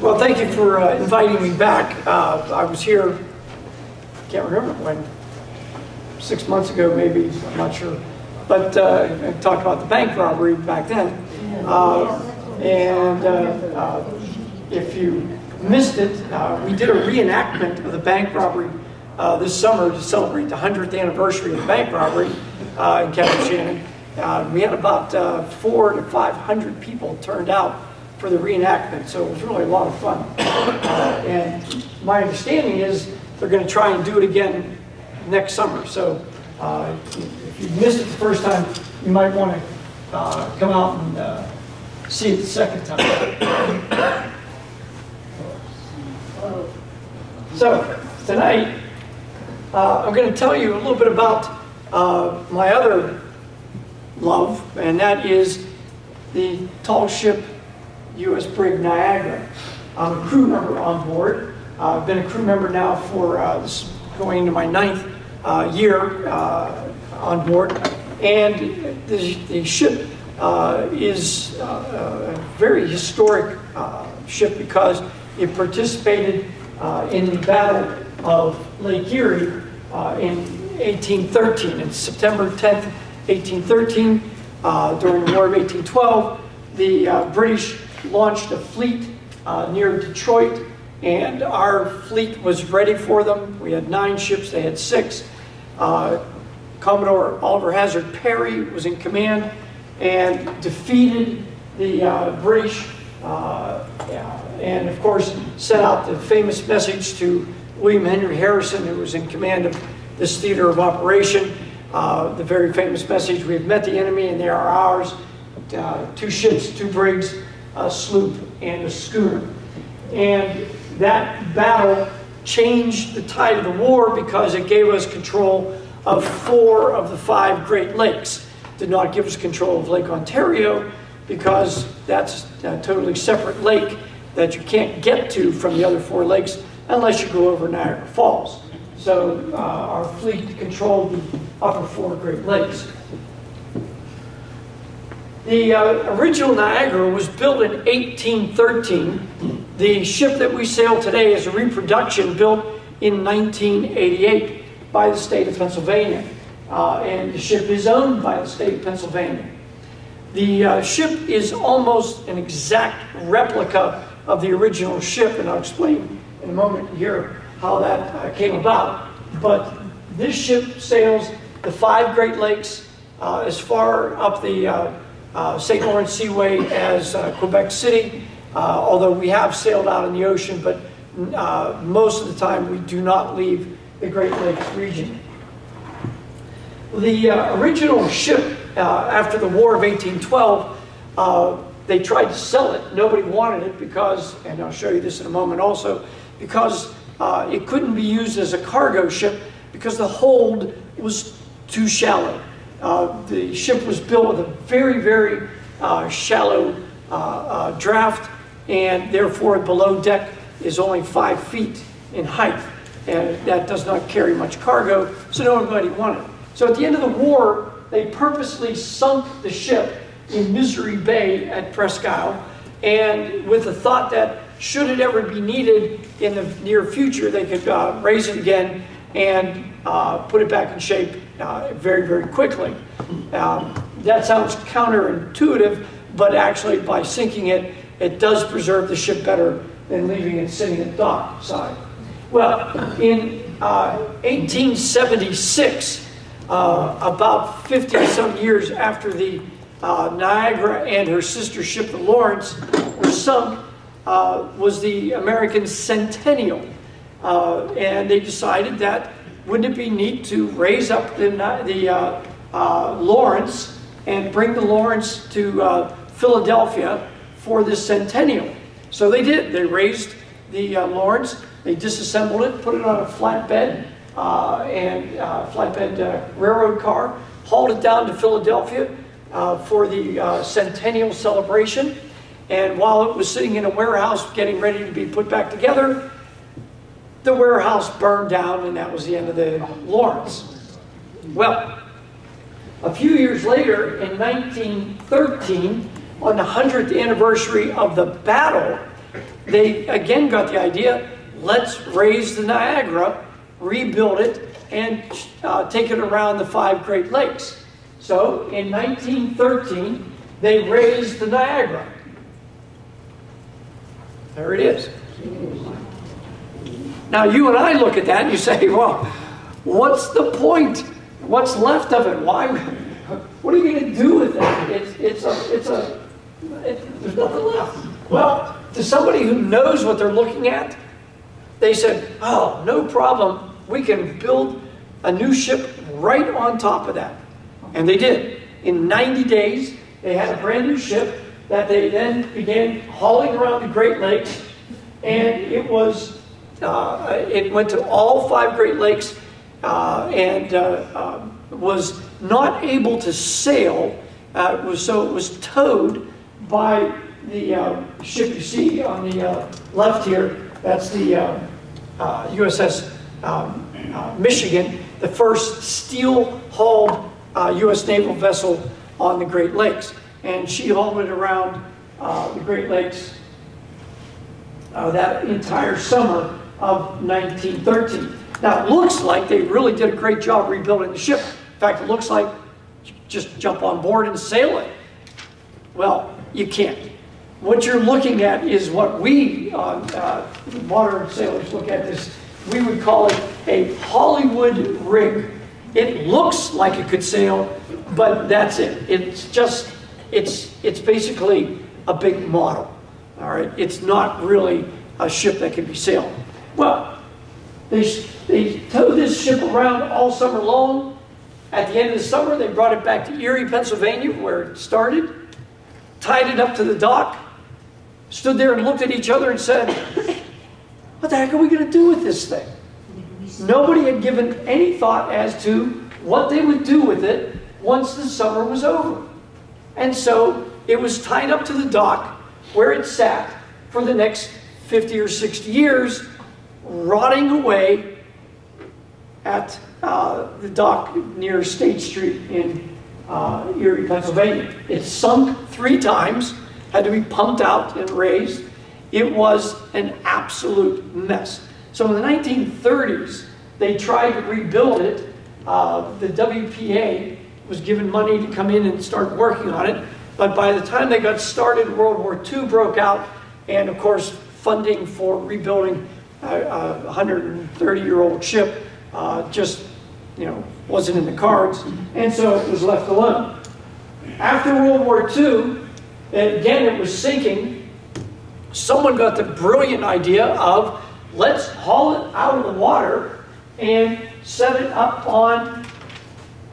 Well, thank you for uh, inviting me back. Uh, I was here, can't remember when, six months ago maybe, I'm not sure. But uh, I talked about the bank robbery back then. Uh, and uh, uh, if you missed it, we did a reenactment of the bank robbery this summer to celebrate the 100th anniversary of the bank robbery in County Shannon. We had about four to 500 people turned out for the reenactment, so it was really a lot of fun. Uh, and my understanding is they're going to try and do it again next summer. So uh, if you missed it the first time, you might want to uh, come out and uh, see it the second time. So tonight, uh, I'm going to tell you a little bit about uh, my other love, and that is the tall ship U.S. brig Niagara. I'm a crew member on board. Uh, I've been a crew member now for uh, going into my ninth uh, year uh, on board, and the, the ship uh, is uh, a very historic ship because it participated in the Battle of Lake Erie in 1813. It's September 10th, 1813. Uh, during the War of 1812, the British launched a fleet uh, near Detroit, and our fleet was ready for them. We had nine ships, they had six. Uh, Commodore Oliver Hazard Perry was in command and defeated the uh, British uh, and of course sent out the famous message to William Henry Harrison who was in command of this theater of operation. Uh, the very famous message, we have met the enemy and they are ours. Uh, two ships, two brigs, a sloop and a schooner. And that battle changed the tide of the war because it gave us control of four of the five Great Lakes. Did not give us control of Lake Ontario because that's a totally separate lake that you can't get to from the other four lakes unless you go over Niagara Falls. So uh, our fleet controlled the upper four Great Lakes. The uh, original Niagara was built in 1813. The ship that we sail today is a reproduction built in 1988 by the state of Pennsylvania. Uh, and the ship is owned by the state of Pennsylvania. The uh, ship is almost an exact replica of the original ship, and I'll explain in a moment here how that uh, came about. But this ship sails the five Great Lakes uh, as far up the uh, Uh, St. Lawrence Seaway as uh, Quebec City, uh, although we have sailed out in the ocean, but uh, most of the time we do not leave the Great Lakes region. The original ship after the War of 1812 they tried to sell it. Nobody wanted it because, and I'll show you this in a moment also, because uh, it couldn't be used as a cargo ship because the hold was too shallow. Uh, the ship was built with a very, very uh, shallow uh, uh, draft and therefore below deck is only five feet in height and that does not carry much cargo, so nobody wanted it. So at the end of the war, they purposely sunk the ship in Misery Bay at Presque Isle, and with the thought that should it ever be needed in the near future, they could uh, raise it again and uh, put it back in shape uh, very, very quickly. Um, that sounds counterintuitive, but actually by sinking it, it does preserve the ship better than leaving it sitting at dock side. Well, in 1876, uh, uh, about 50 some years after the uh, Niagara and her sister ship, the Lawrence, were sunk, uh, was the American Centennial. Uh, and they decided that wouldn't it be neat to raise up the, the uh, uh, Lawrence and bring the Lawrence to uh, Philadelphia for the centennial. So they did. They raised the Lawrence, they disassembled it, put it on a flatbed and flatbed railroad car, hauled it down to Philadelphia, uh, for the uh, centennial celebration. And while it was sitting in a warehouse getting ready to be put back together, the warehouse burned down and that was the end of the Lawrence. Well, a few years later, in 1913, on the 100th anniversary of the battle, they again got the idea, let's raise the Niagara, rebuild it, and uh, take it around the five Great Lakes. So in 1913, they raised the Niagara. There it is. Now you and I look at that and you say, well, what's the point? What's left of it? Why? What are you going to do with that? It's, it's a, it's a, it, there's nothing left. Well, to somebody who knows what they're looking at, they said, oh, no problem. We can build a new ship right on top of that. And they did. In 90 days, they had a brand new ship that they then began hauling around the Great Lakes. And it was, uh, it went to all five Great Lakes uh, and uh, um, was not able to sail. Uh, was, so it was towed by the uh, ship you see on the uh, left here. That's the USS um, Michigan, the first steel-hulled U.S. naval vessel on the Great Lakes. And she hauled it around the Great Lakes that entire summer of 1913. Now, it looks like they really did a great job rebuilding the ship. In fact, it looks like just jump on board and sail it. Well, you can't. What you're looking at is what we, uh, uh, modern sailors, look at this. We would call it a Hollywood rig. It looks like it could sail, but that's it. It's just, it's, it's basically a big model. All right, it's not really a ship that can be sailed. Well, they, they towed this ship around all summer long. At the end of the summer, they brought it back to Erie, Pennsylvania, where it started, tied it up to the dock, stood there and looked at each other and said, What the heck are we going to do with this thing? Nobody had given any thought as to what they would do with it once the summer was over. And so it was tied up to the dock where it sat for the next 50 or 60 years, rotting away at uh, the dock near State Street in uh, Erie, Pennsylvania. It sunk three times, had to be pumped out and raised. It was an absolute mess. So in the 1930s, they tried to rebuild it. Uh, the WPA was given money to come in and start working on it. But by the time they got started, World War II broke out, and of course, funding for rebuilding a 130-year-old ship uh, just, you know, wasn't in the cards, and so it was left alone. After World War II, again it was sinking, someone got the brilliant idea of let's haul it out of the water and set it up on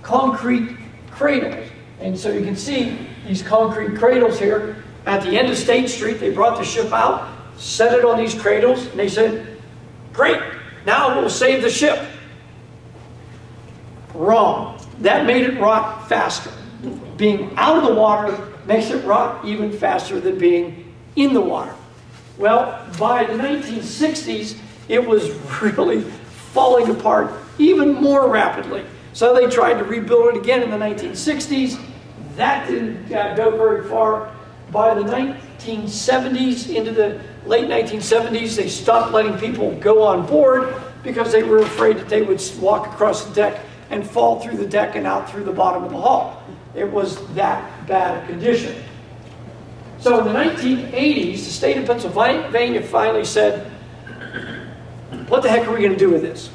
concrete cradles. And so you can see these concrete cradles here. At the end of State Street, they brought the ship out, set it on these cradles, and they said, great, now we'll save the ship. Wrong. That made it rot faster. Being out of the water makes it rot even faster than being in the water. Well, by the 1960s, it was really falling apart even more rapidly. So they tried to rebuild it again in the 1960s. That didn't uh, go very far. By the 1970s, into the late 1970s, they stopped letting people go on board because they were afraid that they would walk across the deck and fall through the deck and out through the bottom of the hull. It was that bad a condition. So in the 1980s, the state of Pennsylvania finally said, what the heck are we going to do with this?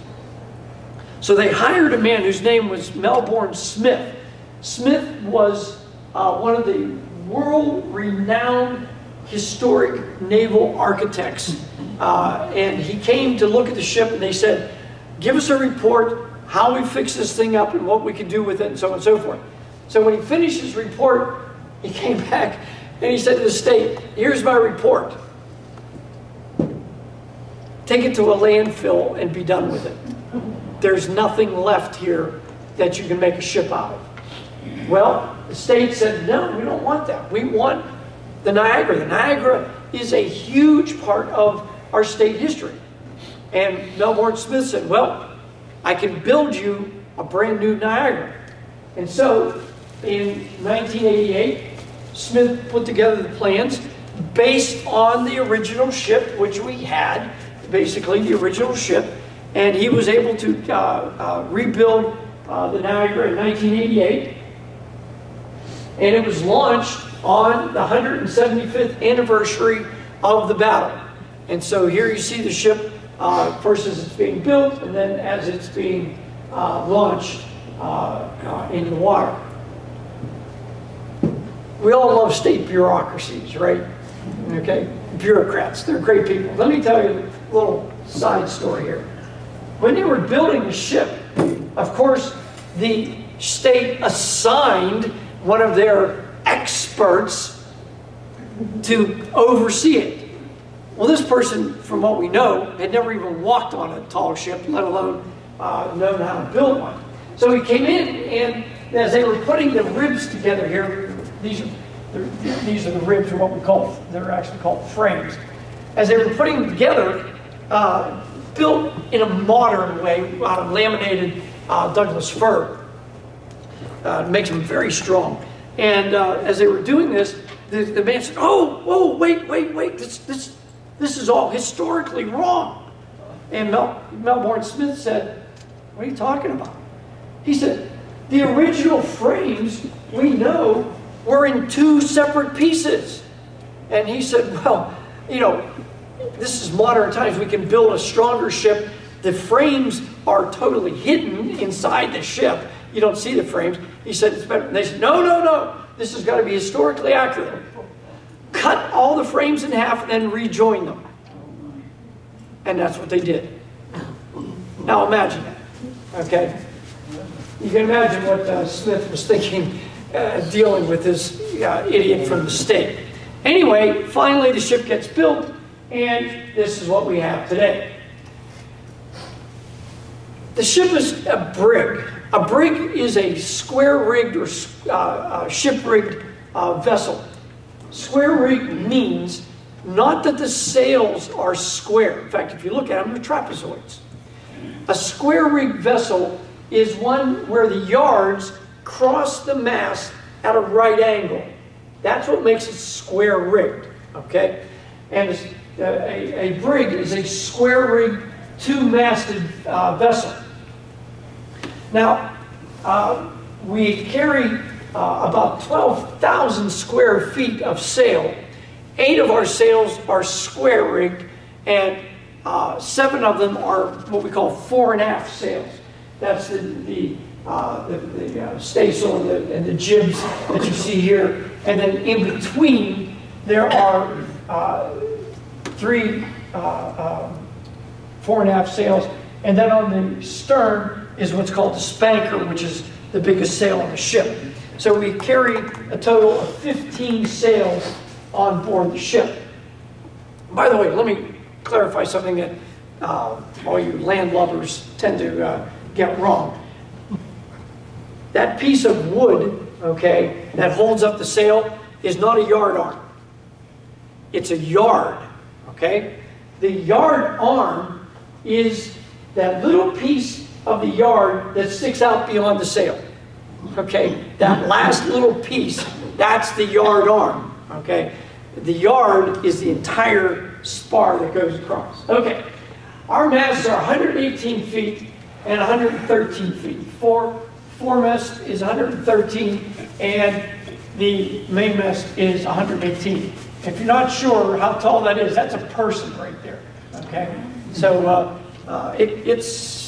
So they hired a man whose name was Melbourne Smith. Smith was uh, one of the world-renowned historic naval architects. Uh, and he came to look at the ship and they said, give us a report how we fix this thing up and what we can do with it and so on and so forth. So when he finished his report, he came back and he said to the state, here's my report. Take it to a landfill and be done with it. There's nothing left here that you can make a ship out of. Well, the state said, no, we don't want that. We want the Niagara. The Niagara is a huge part of our state history. And Melbourne Smith said, well, I can build you a brand new Niagara. And so in 1988, Smith put together the plans, based on the original ship, which we had, basically the original ship, and he was able to uh, uh, rebuild uh, the Niagara in 1988, and it was launched on the 175th anniversary of the battle. And so here you see the ship uh, first as it's being built, and then as it's being uh, launched uh, into the water. We all love state bureaucracies, right? Okay, bureaucrats, they're great people. Let me tell you a little side story here. When they were building the ship, of course, the state assigned one of their experts to oversee it. Well, this person, from what we know, had never even walked on a tall ship, let alone uh, known how to build one. So he came in, and as they were putting the ribs together here, these are, these are the ribs, or what we call, they're actually called frames. As they were putting them together, uh, built in a modern way out of laminated uh, Douglas fir. Uh, makes them very strong. And uh, as they were doing this, the, the man said, "Oh, whoa, wait, wait, wait! This, this, this is all historically wrong." And Mel, Melbourne Smith said, "What are you talking about?" He said, "The original frames we know were in two separate pieces." And he said, "Well, you know, this is modern times. We can build a stronger ship. The frames are totally hidden inside the ship. You don't see the frames." He said, "It's better." They said, "No, no, no. This has got to be historically accurate. Cut all the frames in half and then rejoin them." And that's what they did. Now imagine that. Okay. You can imagine what uh, Smith was thinking uh, dealing with this uh, idiot from the state. Anyway, finally the ship gets built, and this is what we have today. The ship is a brig. A brig is a square-rigged or uh, uh, ship-rigged uh, vessel. Square-rigged means not that the sails are square. In fact, if you look at them, they're trapezoids. A square-rigged vessel is one where the yards cross the mast at a right angle. That's what makes it square-rigged, okay? And a, a, brig is a square-rigged, two-masted uh, vessel. Now, uh, we carry uh, about 12,000 square feet of sail. Eight of our sails are square-rigged, and uh, seven of them are what we call fore and aft sails. That's the, the, uh, the, the uh, staysail and the, and the jibs that you see here. And then in between, there are uh, three uh, um, fore and aft sails. And then on the stern is what's called the spanker, which is the biggest sail on the ship. So we carry a total of 15 sails on board the ship. By the way, let me clarify something that uh, all you land lovers tend to uh, get wrong. That piece of wood, okay, that holds up the sail is not a yard arm. It's a yard, okay? The yard arm is that little piece of the yard that sticks out beyond the sail. Okay, that last little piece, that's the yard arm. Okay, the yard is the entire spar that goes across. Okay, our masts are 118 feet and 113 feet. Four, foremast is 113 and the mainmast is 118. If you're not sure how tall that is, that's a person right there. Okay, so uh, uh, it, it's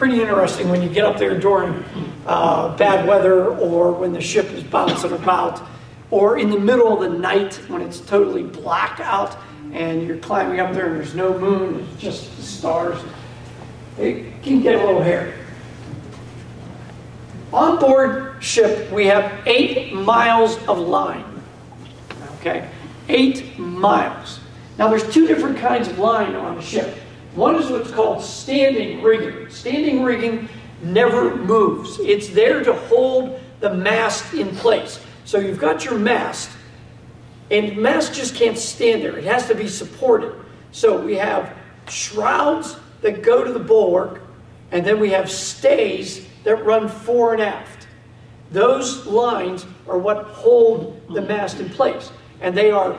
pretty interesting when you get up there during uh, bad weather or when the ship is bouncing about or in the middle of the night when it's totally black out and you're climbing up there and there's no moon, it's just the stars it can get a little hairy. On board ship, we have eight miles of line. Okay, eight miles. Now, there's two different kinds of line on the ship. One is what's called standing rigging. Standing rigging never moves. It's there to hold the mast in place. So you've got your mast, and mast just can't stand there. It has to be supported. So we have shrouds that go to the bulwark, and then we have stays that run fore and aft. Those lines are what hold the mast in place, and they are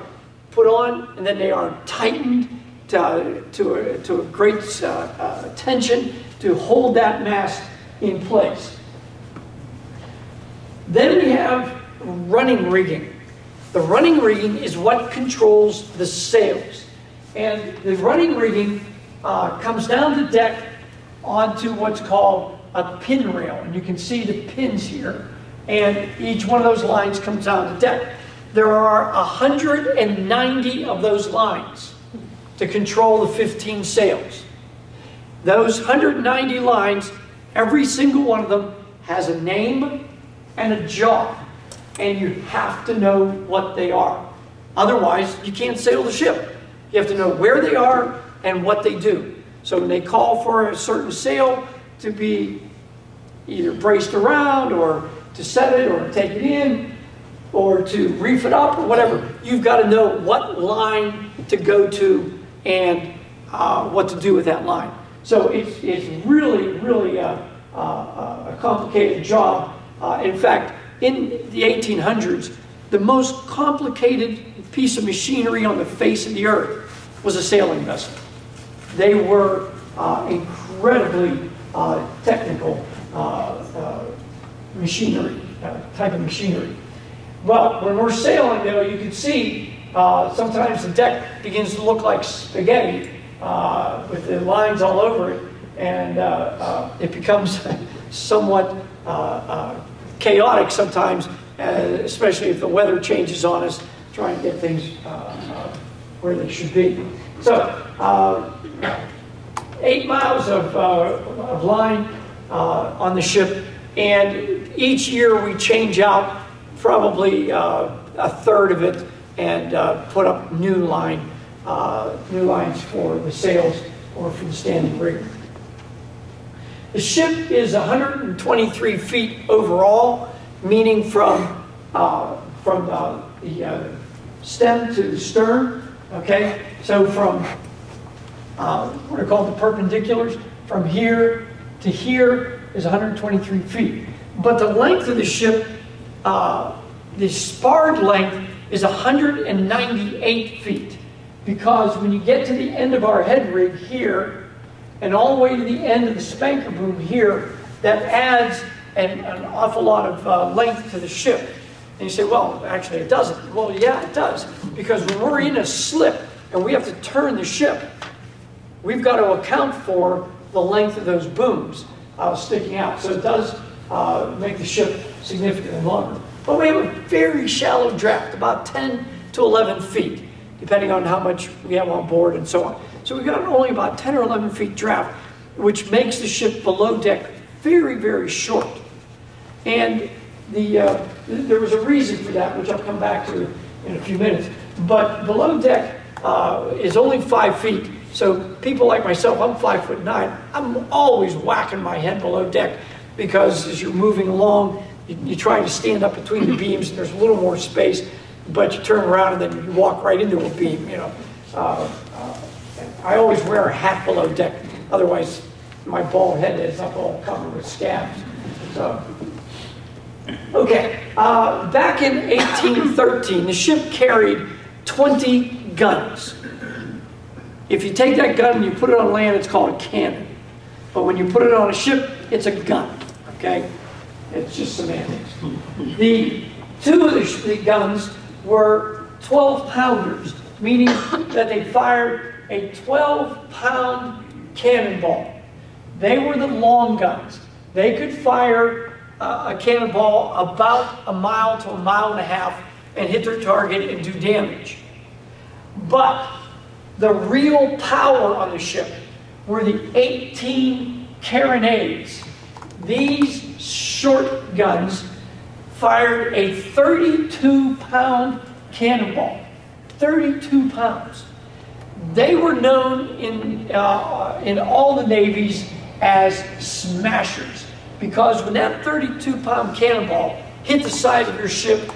put on and then they are tightened to, to, a, to a great uh, uh, tension to hold that mast in place. Then we have running rigging. The running rigging is what controls the sails. And the running rigging uh, comes down the deck onto what's called a pin rail. And you can see the pins here. And each one of those lines comes down the deck. There are 190 of those lines to control the 15 sails. Those 190 lines, every single one of them has a name and a job. And you have to know what they are. Otherwise, you can't sail the ship. You have to know where they are and what they do. So when they call for a certain sail to be either braced around or to set it or take it in or to reef it up or whatever, you've got to know what line to go to and uh, what to do with that line. So it's, it's really, really a, a, a complicated job. Uh, in fact, in the 1800s, the most complicated piece of machinery on the face of the earth was a sailing vessel. They were uh, incredibly uh, technical uh, uh machinery, type of machinery. Well, when we're sailing, though, you can see uh, sometimes the deck begins to look like spaghetti with the lines all over it, and it becomes somewhat chaotic sometimes, especially if the weather changes on us, trying to get things where they should be. So, uh, eight miles of, uh, of line uh, on the ship, and each year we change out probably uh, a third of it and uh, put up new line, uh, new lines for the sails or for the standing rig. The ship is 123 feet overall, meaning from, from the stem to the stern, okay? So from uh, what are called the perpendiculars. From here to here is 123 feet. But the length of the ship, uh, the sparred length is 198 feet. Because when you get to the end of our head rig here, and all the way to the end of the spanker boom here, that adds an, an awful lot of uh, length to the ship. And you say, well, actually it doesn't. Well, yeah, it does. Because when we're in a slip and we have to turn the ship, we've got to account for the length of those booms uh, sticking out. So it does uh, make the ship significantly longer. But we have a very shallow draft, about 10 to 11 feet, depending on how much we have on board and so on. So we've got only about 10 or 11 feet draft, which makes the ship below deck very, very short. And the, uh, there was a reason for that, which I'll come back to in a few minutes. But below deck uh, is only five feet, so people like myself, I'm five foot nine, I'm always whacking my head below deck because as you're moving along, you, try to stand up between the beams and there's a little more space, but you turn around and then you walk right into a beam, you know. Uh, uh, I always wear a hat below deck, otherwise my bald head is up all covered with scabs. So, okay, uh, back in 1813, the ship carried 20 guns. If you take that gun and you put it on land, it's called a cannon. But when you put it on a ship, it's a gun, okay? It's just semantics. The two of the, the guns were 12 pounders, meaning that they fired a 12 pound cannonball. They were the long guns. They could fire uh, a cannonball about a mile to a mile and a half and hit their target and do damage. But the real power on the ship were the 18 carronades. These short guns fired a 32 pound cannonball. 32 pounds. They were known in, uh, in all the navies as smashers because when that 32 pound cannonball hit the side of your ship,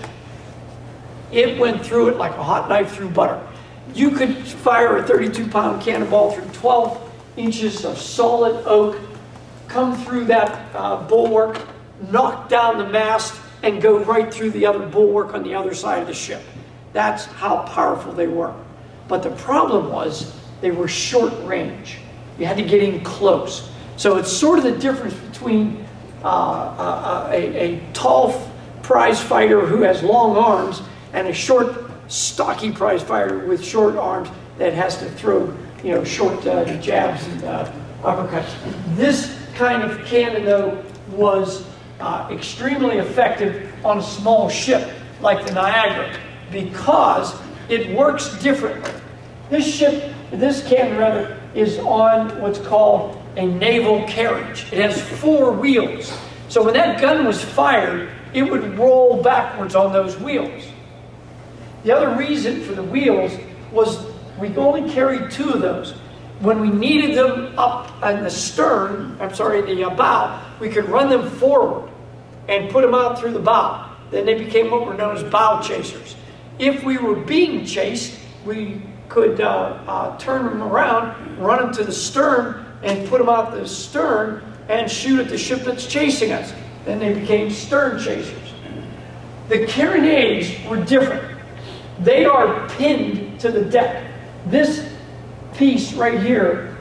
it went through it like a hot knife through butter. You could fire a 32 pound cannonball through 12 inches of solid oak, come through that uh, bulwark, knock down the mast, and go right through the other bulwark on the other side of the ship. That's how powerful they were. But the problem was they were short range. You had to get in close. So it's sort of the difference between uh, uh, a, a tall prize fighter who has long arms and a short, stocky prize fighter with short arms that has to throw, you know, short uh, jabs and uh, uppercuts. This kind of cannon, though, was uh, extremely effective on a small ship like the Niagara because it works differently. This ship, this cannon rather, is on what's called a naval carriage. It has four wheels. So when that gun was fired, it would roll backwards on those wheels. The other reason for the wheels was we only carried two of those. When we needed them up in the stern, I'm sorry, the uh, bow, we could run them forward and put them out through the bow. Then they became what were known as bow chasers. If we were being chased, we could uh, uh, turn them around, run them to the stern, and put them out the stern and shoot at the ship that's chasing us. Then they became stern chasers. The carronades were different. They are pinned to the deck. This piece right here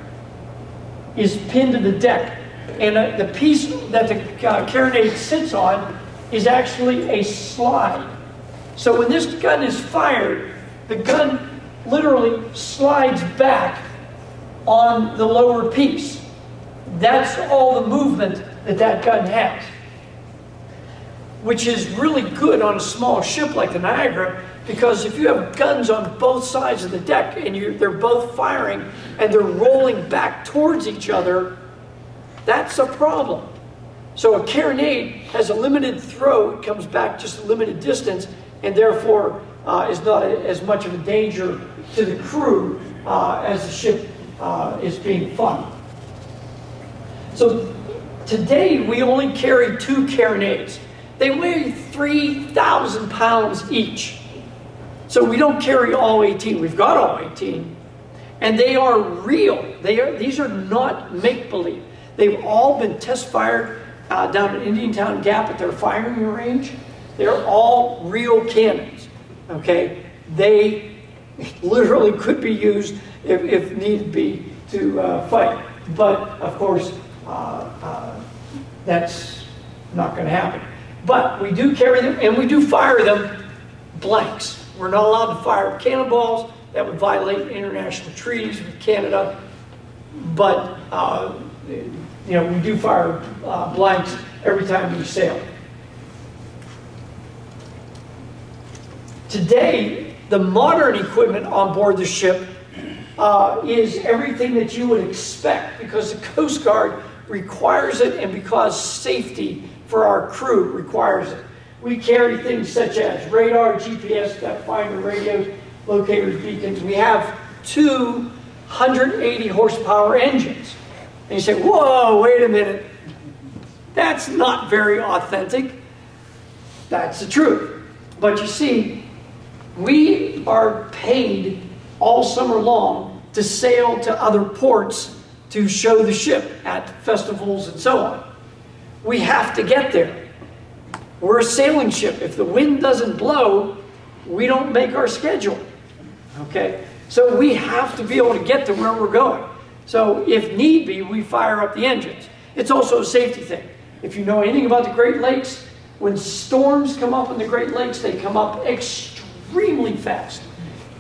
is pinned to the deck. And uh, the piece that the uh, carronade sits on is actually a slide. So when this gun is fired, the gun literally slides back on the lower piece. That's all the movement that that gun has. Which is really good on a small ship like the Niagara because if you have guns on both sides of the deck and they're both firing and they're rolling back towards each other, that's a problem. So a carronade has a limited throw, it comes back just a limited distance, and therefore uh, is not a, as much of a danger to the crew uh, as the ship uh, is being fought. So today we only carry two carronades. They weigh 3,000 pounds each. So we don't carry all 18. We've got all 18. And they are real. They are, these are not make-believe. They've all been test fired uh, down at Indiantown Gap at their firing range. They're all real cannons. Okay? They literally could be used if, if need be to uh, fight. But of course, uh, uh that's not going to happen. But we do carry them and we do fire them blanks. We're not allowed to fire cannonballs. That would violate international treaties with Canada. But, uh, you know, we do fire uh, blanks every time we sail. Today, the modern equipment on board the ship uh, is everything that you would expect because the Coast Guard requires it and because safety for our crew requires it. We carry things such as radar, GPS, depth finder, radios, locators, beacons. We have two 180 horsepower engines. And you say, whoa, wait a minute. That's not very authentic. That's the truth. But you see, we are paid all summer long to sail to other ports to show the ship at festivals and so on. We have to get there. We're a sailing ship. If the wind doesn't blow, we don't make our schedule. Okay? So we have to be able to get to where we're going. So if need be, we fire up the engines. It's also a safety thing. If you know anything about the Great Lakes, when storms come up in the Great Lakes, they come up extremely fast.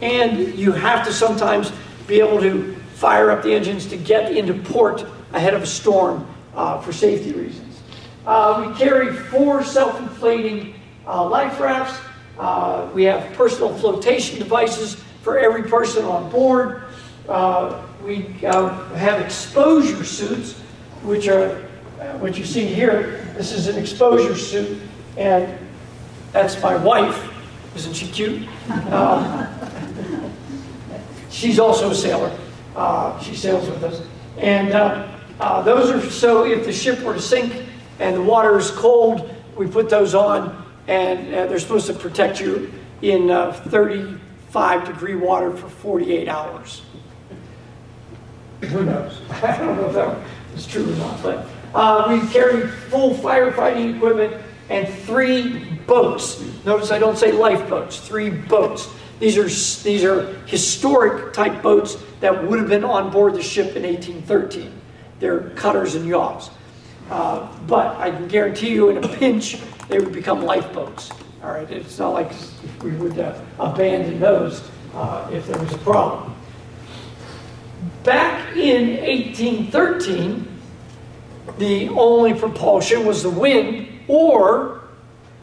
And you have to sometimes be able to fire up the engines to get into port ahead of a storm uh, for safety reasons. Uh, we carry four self-inflating uh, life rafts. Uh, we have personal flotation devices for every person on board. Uh, we uh, have exposure suits, which are uh, what you see here. This is an exposure suit, and that's my wife. Isn't she cute? she's also a sailor. she sails with us. And those are so if the ship were to sink, and the water is cold, we put those on, and uh, they're supposed to protect you in uh, 35 degree water for 48 hours. Who knows? I don't know if that is true or not, but uh, we carry full firefighting equipment and three boats. Notice I don't say lifeboats, three boats. These are, these are historic type boats that would have been on board the ship in 1813. They're cutters and yawls. Uh, but I can guarantee you in a pinch, they would become lifeboats. All right, it's not like we would uh, abandon those uh, if there was a problem. Back in 1813, the only propulsion was the wind, or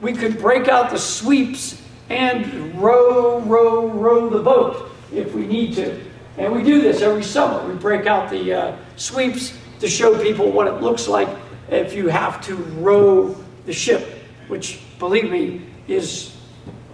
we could break out the sweeps and row, row, row the boat if we need to. And we do this every summer. We break out the uh, sweeps to show people what it looks like if you have to row the ship, which, believe me, is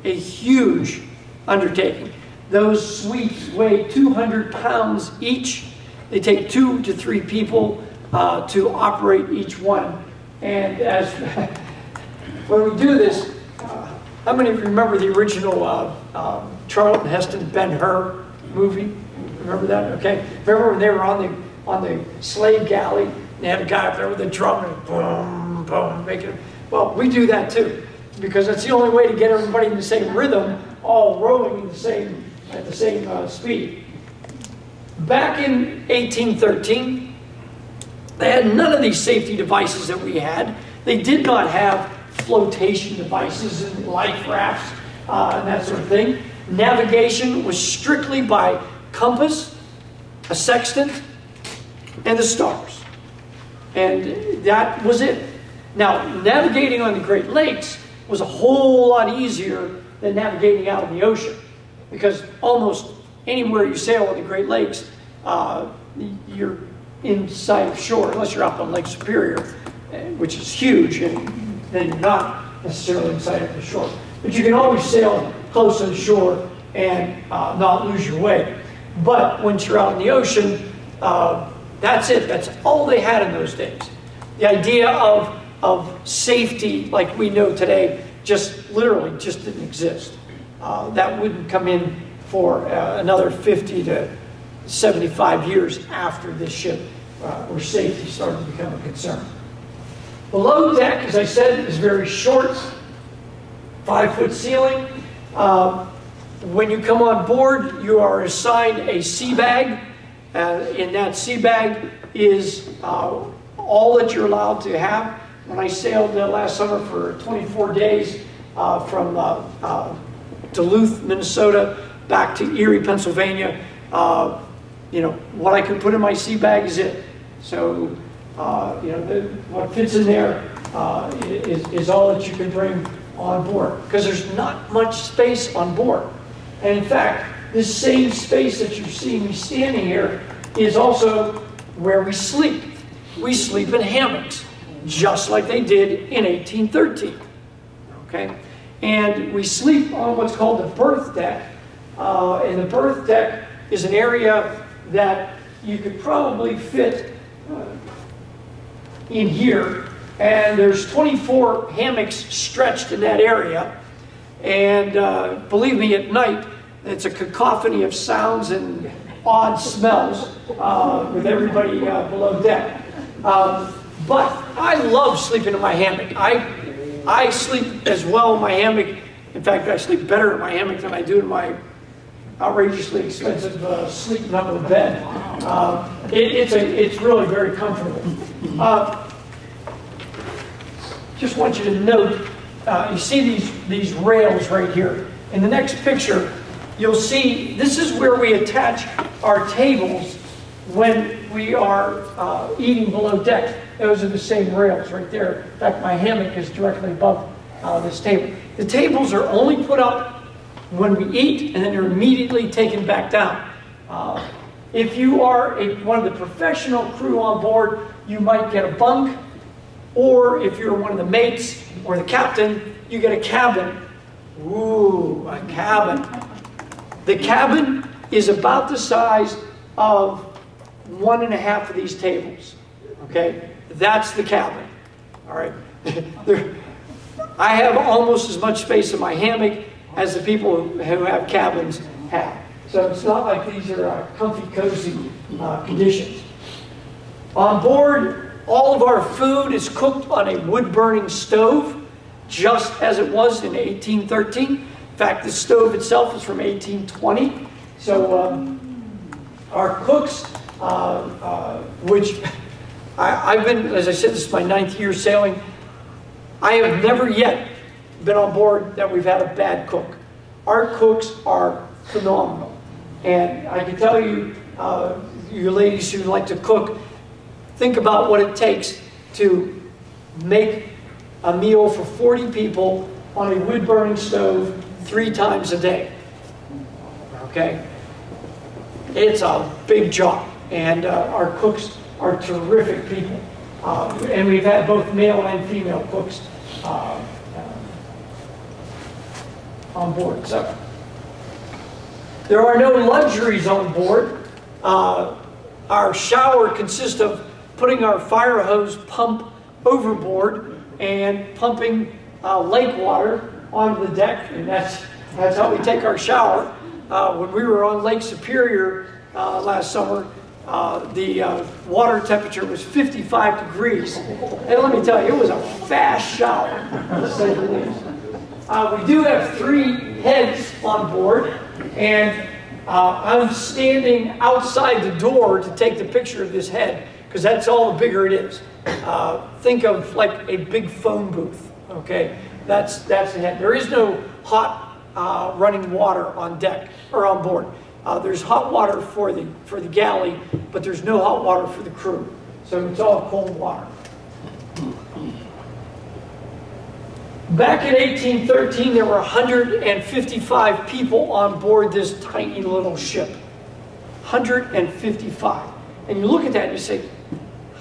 a huge undertaking. Those sweeps weigh 200 pounds each. They take two to three people uh, to operate each one. And as when we do this, uh, how many of you remember the original uh, um, Charlton Heston Ben Hur movie? Remember that? Okay. Remember when they were on the on the slave galley? They had a guy up there with a drum and boom, boom, making. it. Well, we do that too, because that's the only way to get everybody in the same rhythm, all rowing in the same at the same uh, speed. Back in 1813, they had none of these safety devices that we had. They did not have flotation devices and life rafts uh, and that sort of thing. Navigation was strictly by compass, a sextant, and the stars. And that was it. Now, navigating on the Great Lakes was a whole lot easier than navigating out in the ocean because almost anywhere you sail on the Great Lakes, uh, you're inside of shore, unless you're up on Lake Superior, eh, which is huge, and then you're not necessarily inside of the shore. But you can always sail close to the shore and uh, not lose your way. But once you're out in the ocean, uh, that's it. That's all they had in those days. The idea of, of safety like we know today just literally just didn't exist. Uh, that wouldn't come in for uh, another 50 to 75 years after this ship, uh, where safety started to become a concern. Below deck, as I said, is very short, five foot ceiling. Uh, when you come on board, you are assigned a sea bag. Uh, in that sea bag is uh, all that you're allowed to have. When I sailed uh, last summer for 24 days uh, from uh, uh, Duluth, Minnesota, back to Erie, Pennsylvania, you know, what I can put in my sea bag is it. So, you know, the, what fits in there is, is all that you can bring on board because there's not much space on board. And in fact, this same space that you see me standing here is also where we sleep. We sleep in hammocks, just like they did in 1813. Okay? And we sleep on what's called the berth deck. Uh, and the berth deck is an area that you could probably fit uh, in here. And there's 24 hammocks stretched in that area. And uh, believe me, at night, it's a cacophony of sounds and odd smells uh, with everybody uh, below deck. Um, but I love sleeping in my hammock. I, I sleep as well in my hammock. In fact, I sleep better in my hammock than I do in my outrageously expensive uh, sleeping under the bed. Uh, it, it's, a, it's really very comfortable. Uh, just want you to note, uh, you see these, these rails right here. In the next picture, you'll see this is where we attach our tables when we are uh, eating below deck. Those are the same rails right there. In fact, my hammock is directly above uh, this table. The tables are only put up when we eat and then they're immediately taken back down. Uh, if you are a, one of the professional crew on board, you might get a bunk, or if you're one of the mates or the captain, you get a cabin. Ooh, a cabin. The cabin is about the size of one and a half of these tables. Okay? That's the cabin. All right? I have almost as much space in my hammock as the people who have cabins have. So it's not like these are uh, comfy, cozy uh, conditions. On board, all of our food is cooked on a wood-burning stove, just as it was in 1813. In fact, the stove itself is from 1820. So um, our cooks, uh, uh, which I, I've been, as I said, this is my ninth year sailing. I have never yet been on board that we've had a bad cook. Our cooks are phenomenal. And I can tell you, uh, you ladies who like to cook, think about what it takes to make a meal for 40 people on a wood burning stove three times a day. Okay? It's a big job. And uh, our cooks are terrific people. Uh, and we've had both male and female cooks uh, uh, on board. So there are no luxuries on board. Uh, our shower consists of putting our fire hose pump overboard and pumping uh, lake water onto the deck, and that's that's how we take our shower. Uh, when we were on Lake Superior last summer, uh, the uh, water temperature was 55 degrees. And let me tell you, it was a fast shower. Uh, we do have three heads on board, and uh, I'm standing outside the door to take the picture of this head, because that's all the bigger it is. Uh, think of like a big phone booth, okay? That's, that's the head. There is no hot running water on deck, or on board. Uh, there's hot water for the, for the galley, but there's no hot water for the crew. So it's all cold water. Back in 1813, there were 155 people on board this tiny little ship. 155. And you look at that and you say,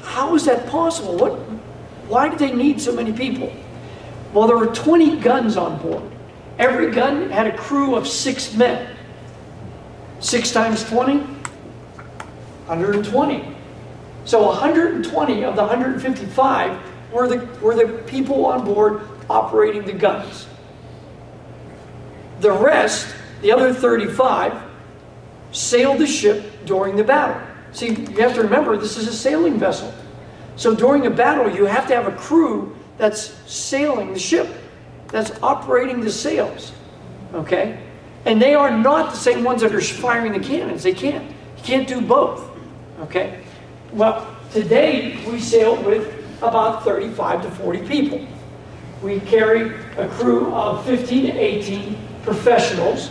how is that possible? What, why did they need so many people? Well, there were 20 guns on board. Every gun had a crew of six men. 6 times 20? 120. So 120 of the 155 were the, were the people on board operating the guns. The rest, the other 35, sailed the ship during the battle. See, you have to remember, this is a sailing vessel. So during a battle, you have to have a crew that's sailing the ship, that's operating the sails. Okay? And they are not the same ones that are firing the cannons. They can't. You can't do both. Okay? Well, today we sail with about 35 to 40 people. We carry a crew of 15 to 18 professionals,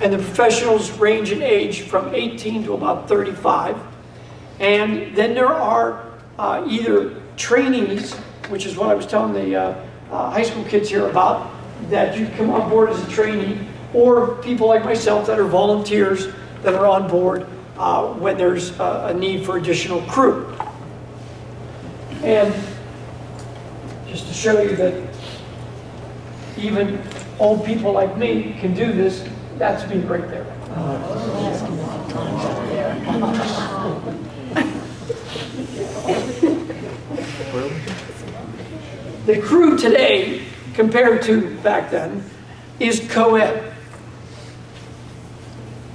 and the professionals range in age from 18 to about 35. And then there are uh, either trainees, which is what I was telling the uh, uh, high school kids here about, that you come on board as a trainee, or people like myself that are volunteers that are on board uh, when there's a, a need for additional crew. And just to show you that even old people like me can do this, that's me right there. The crew today, compared to back then, is co-ed.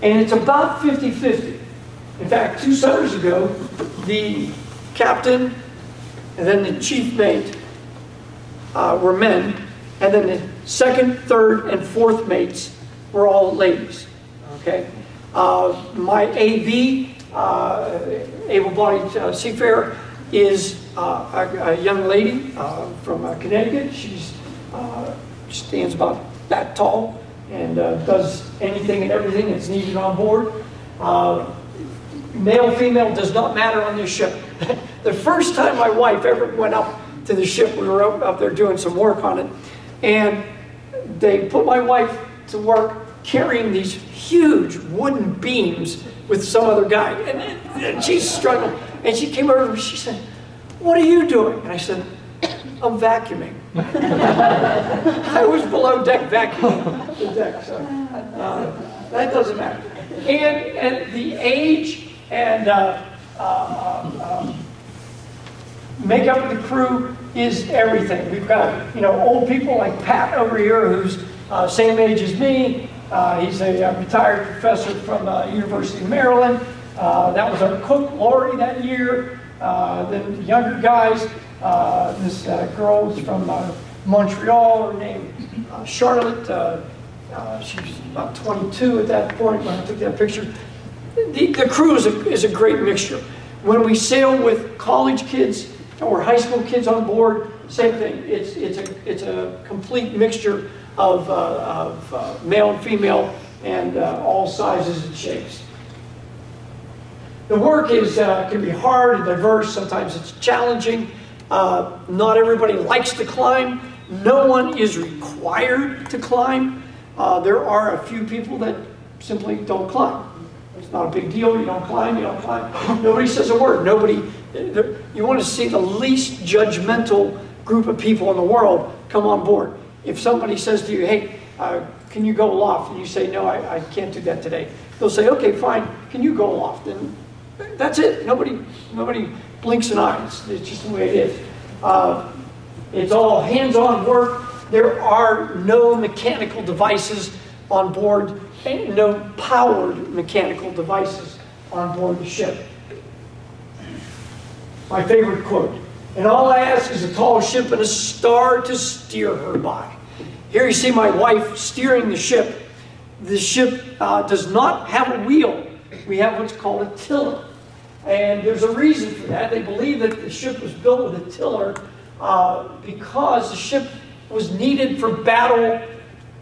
And it's about 50-50. In fact, two summers ago, the captain and then the chief mate uh, were men, and then the second, third, and fourth mates were all ladies. Okay, uh, my AB, uh, able-bodied uh, seafarer, is uh, a, a, young lady uh, from Connecticut. She's stands about that tall, and uh, does anything and everything that's needed on board. Uh, male, female does not matter on this ship. the first time my wife ever went up to the ship, we were up, up there doing some work on it, and they put my wife to work carrying these huge wooden beams with some other guy. And, and she's struggling. And she came over and she said, what are you doing? And I said, I'm vacuuming. I was below deck vacuuming the deck, so uh, that doesn't matter. And, and the age and uh, uh, um, makeup of the crew is everything. We've got you know old people like Pat over here, who's uh, same age as me. Uh, he's a, a, retired professor from uh, University of Maryland. that was our cook, Lori, that year. Then younger guys, uh, this uh, girl was from uh, Montreal named uh, Charlotte. uh, she was about 22 at that point when I took that picture. The, the crew is a, is a great mixture. When we sail with college kids or high school kids on board, same thing. It's, it's, a, it's a complete mixture of, uh, of uh, male and female and uh, all sizes and shapes. The work is, uh, can be hard and diverse. Sometimes it's challenging. Uh, not everybody likes to climb. No one is required to climb. Uh, there are a few people that simply don't climb. It's not a big deal. You don't climb, you don't climb. Nobody says a word. Nobody, you want to see the least judgmental group of people in the world come on board. If somebody says to you, hey, uh, can you go aloft? And you say, no, I, I can't do that today. They'll say, okay, fine, can you go aloft? And that's it. Nobody, nobody blinks an eye. It's, it's just the way it is. Uh, it's all hands-on work. There are no mechanical devices on board, no powered mechanical devices on board the ship. My favorite quote, and all I ask is a tall ship and a star to steer her by. Here you see my wife steering the ship. The ship uh, does not have a wheel. We have what's called a tiller. And there's a reason for that. They believe that the ship was built with a tiller uh, because the ship was needed for battle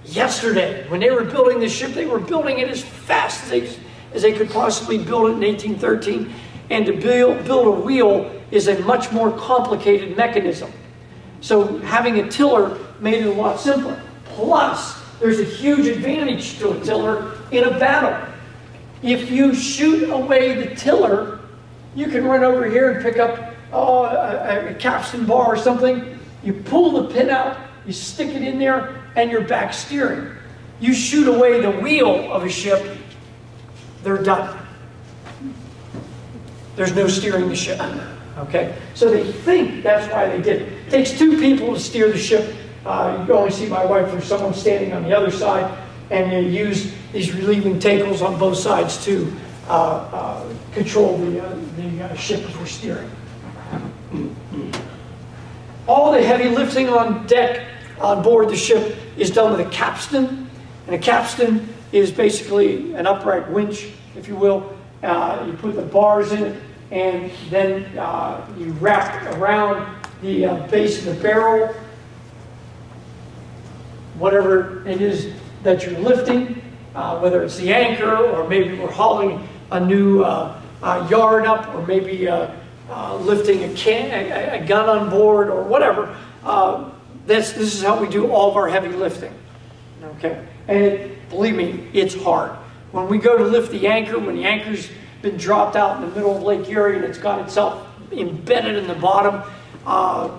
yesterday. When they were building the ship, they were building it as fast as they, as they could possibly build it in 1813. And to build, build a wheel is a much more complicated mechanism. So having a tiller made it a lot simpler. Plus, there's a huge advantage to a tiller in a battle. If you shoot away the tiller, you can run over here and pick up oh, a, a capstan bar or something. You pull the pin out, you stick it in there, and you're back steering. You shoot away the wheel of a ship, they're done. There's no steering the ship. Okay? So they think that's why they did it. It takes two people to steer the ship. Uh, you only see my wife or someone standing on the other side, and you use these relieving tackles on both sides to uh, control the, uh, the uh, ship as we're steering. All the heavy lifting on deck on board the ship is done with a capstan, and a capstan is basically an upright winch, if you will. Uh, you put the bars in it, and then uh, you wrap around the uh, base of the barrel, whatever it is that you're lifting, uh, whether it's the anchor or maybe we're hauling a new uh, uh, yard up or maybe uh, lifting a, can, a, a, gun on board or whatever. that's, this is how we do all of our heavy lifting. Okay, and it, believe me, it's hard. When we go to lift the anchor, when the anchor's been dropped out in the middle of Lake Erie and it's got itself embedded in the bottom. Uh,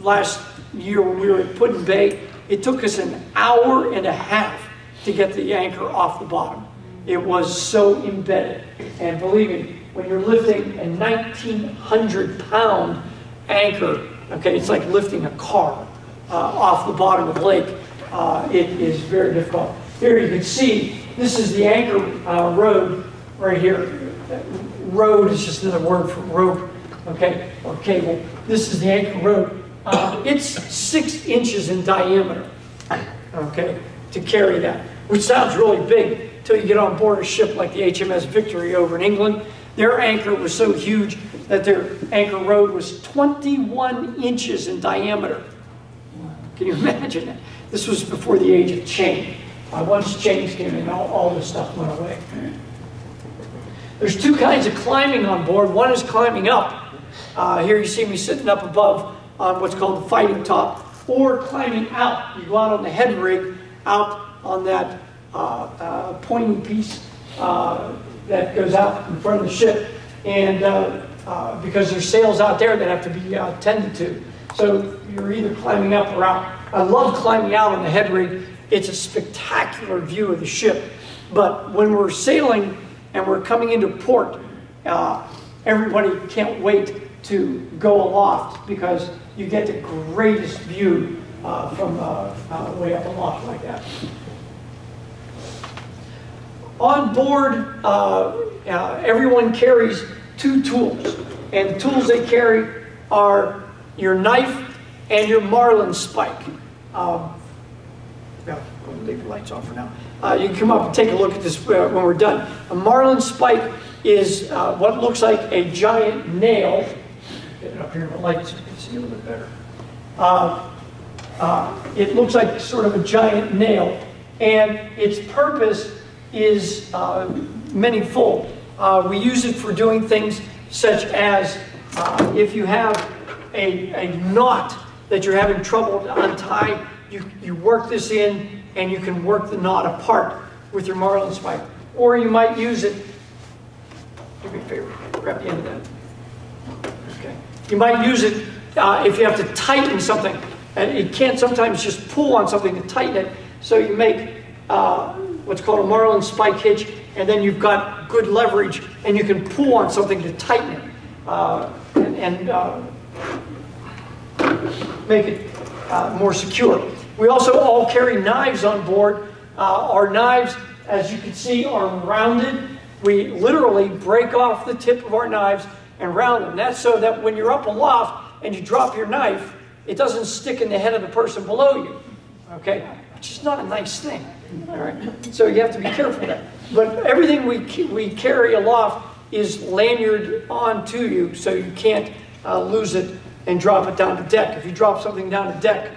last year when we were at Put in Bay, it took us an hour and a half to get the anchor off the bottom. It was so embedded. And believe me, when you're lifting a 1,900 pound anchor, okay, it's like lifting a car uh, off the bottom of the lake. Uh, it is very difficult. Here you can see, this is the anchor uh, rode right here rode is just another word for rope, okay, or cable. This is the anchor rope. Uh, it's six inches in diameter, okay, to carry that, which sounds really big you get on board a ship like the HMS Victory over in England. Their anchor was so huge that their anchor rode was 21 inches in diameter. Can you imagine that? This was before the age of chain. Uh, once chains came in, all, all this stuff went away. There's two kinds of climbing on board. One is climbing up. Uh, here you see me sitting up above on what's called the fighting top, or climbing out. You go out on the head rig, out on that uh, uh, pointing piece uh, that goes out in front of the ship, and uh, because there's sails out there that have to be tended to. So you're either climbing up or out. I love climbing out on the head rig. It's a spectacular view of the ship. But when we're sailing and we're coming into port. Everybody can't wait to go aloft because you get the greatest view uh, from uh, uh way up aloft like that. On board, uh, uh, everyone carries two tools, and the tools they carry are your knife and your marlin spike. Um, yeah, leave the lights off for now. Uh, you can come up and take a look at this uh, when we're done. A marlin spike is uh, what looks like a giant nail. Get it up here in the light so you can see a little bit better. Uh, uh, it looks like sort of a giant nail, and its purpose is uh, manyfold. Uh, we use it for doing things such as uh, if you have a, a knot that you're having trouble to untie, you, you work this in and you can work the knot apart with your marlin spike. Or you might use it, do me a favor, grab the end of that. Okay. You might use it uh, if you have to tighten something. And it can't sometimes just pull on something to tighten it. So you make uh, what's called a marlin spike hitch, and then you've got good leverage, and you can pull on something to tighten it. Uh, and, and uh, make it uh, more secure. We also all carry knives on board. Uh, our knives, as you can see, are rounded. We literally break off the tip of our knives and round them. That's so that when you're up aloft and you drop your knife, it doesn't stick in the head of the person below you. Okay? Which is not a nice thing. All right? So you have to be careful that. But everything we, we carry aloft is lanyard onto you so you can't uh, lose it and drop it down to deck. If you drop something down to deck,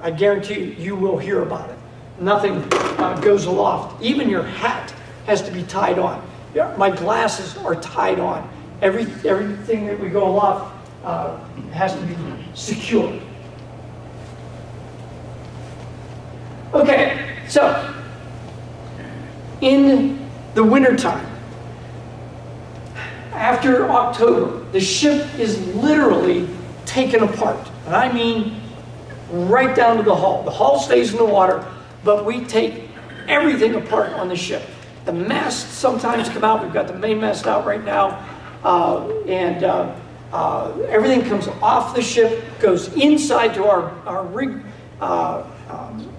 I guarantee you, you will hear about it. Nothing uh, goes aloft. Even your hat has to be tied on. Yeah, my glasses are tied on. Every, everything that we go aloft uh, has to be secure. Okay, so in the wintertime, after October, the ship is literally taken apart. And I mean right down to the hull. The hull stays in the water, but we take everything apart on the ship. The masts sometimes come out. We've got the main mast out right now. Uh, and uh, uh, everything comes off the ship, goes inside to our, our rig, uh, um,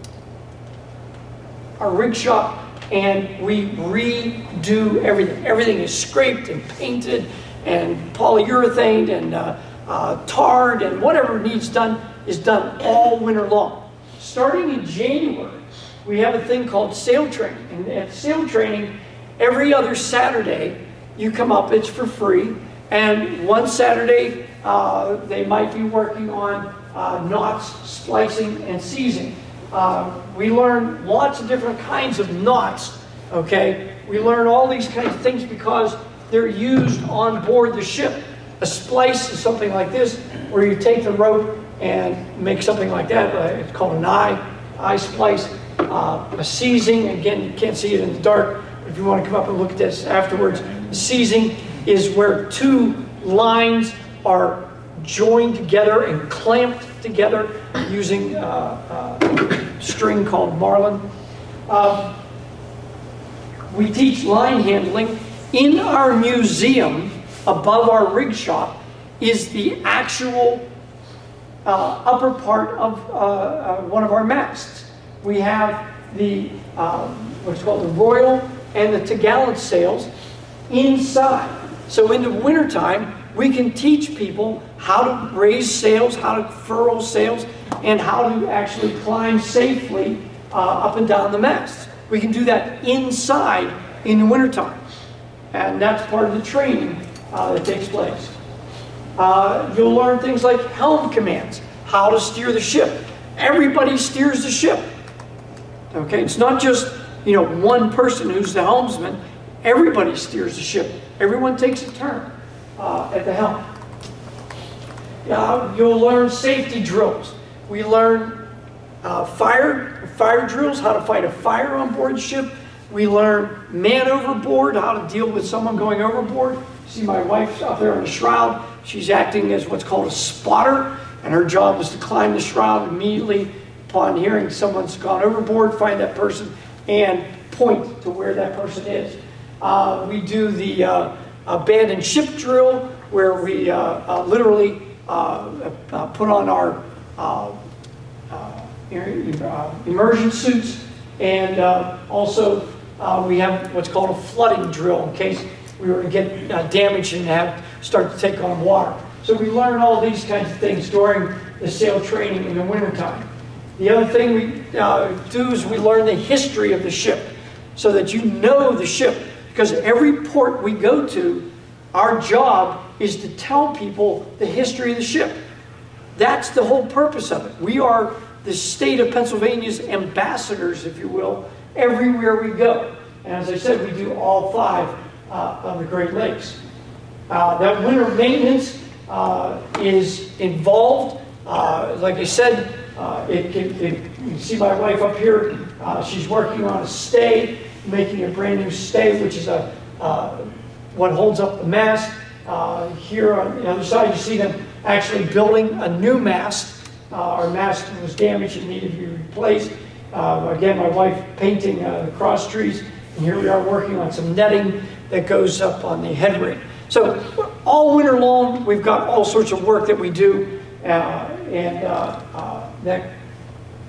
our rig shop, and we redo everything. Everything is scraped and painted and polyurethane and uh, uh, tarred and whatever needs done is done all winter long. Starting in January, we have a thing called sail training. And at sail training, every other Saturday, you come up, it's for free. And one Saturday, uh, they might be working on uh, knots, splicing, and seizing. Uh, we learn lots of different kinds of knots, okay? We learn all these kinds of things because they're used on board the ship. A splice is something like this, where you take the rope and make something like that. Uh, it's called an eye, eye splice. Uh, a seizing, again, you can't see it in the dark. If you want to come up and look at this afterwards, the seizing is where two lines are joined together and clamped together using uh, uh, string called marlin. Uh, we teach line handling. In our museum, above our rig shop, is the actual uh, upper part of one of our masts. We have the um, what's called the royal and the topgallant sails inside. So in the wintertime, we can teach people how to raise sails, how to furl sails, and how to actually climb safely uh, up and down the mast. We can do that inside in the wintertime. And that's part of the training uh, that takes place. Uh, you'll learn things like helm commands, how to steer the ship. Everybody steers the ship. Okay, it's not just you know one person who's the helmsman. Everybody steers the ship. Everyone takes a turn uh, at the helm. Uh, you'll learn safety drills. We learn uh, fire fire drills, how to fight a fire on board ship. We learn man overboard, how to deal with someone going overboard. See my wife up there on the shroud. She's acting as what's called a spotter, and her job is to climb the shroud immediately upon hearing someone's gone overboard, find that person, and point to where that person is. Uh, we do the uh, abandoned ship drill, where we uh, uh literally uh, put on our immersion suits, and also we have what's called a flooding drill in case we were to get damaged and have start to take on water. So we learn all these kinds of things during the sail training in the wintertime. The other thing we uh, do is we learn the history of the ship so that you know the ship. Because every port we go to, our job is to tell people the history of the ship. That's the whole purpose of it. We are the state of Pennsylvania's ambassadors, if you will, everywhere we go. And as I said, we do all five uh, of the Great Lakes. Uh, that winter maintenance uh, is involved. Uh, like I said, uh, it, it, it, you can see my wife up here. Uh, she's working on a stay, making a brand new stay, which is a what holds up the mast. here on the other side, you see them actually building a new mast. our mast was damaged and needed to be replaced. again, my wife painting the cross trees. And here we are working on some netting that goes up on the headway. So all winter long, we've got all sorts of work that we do, uh, and uh, uh, that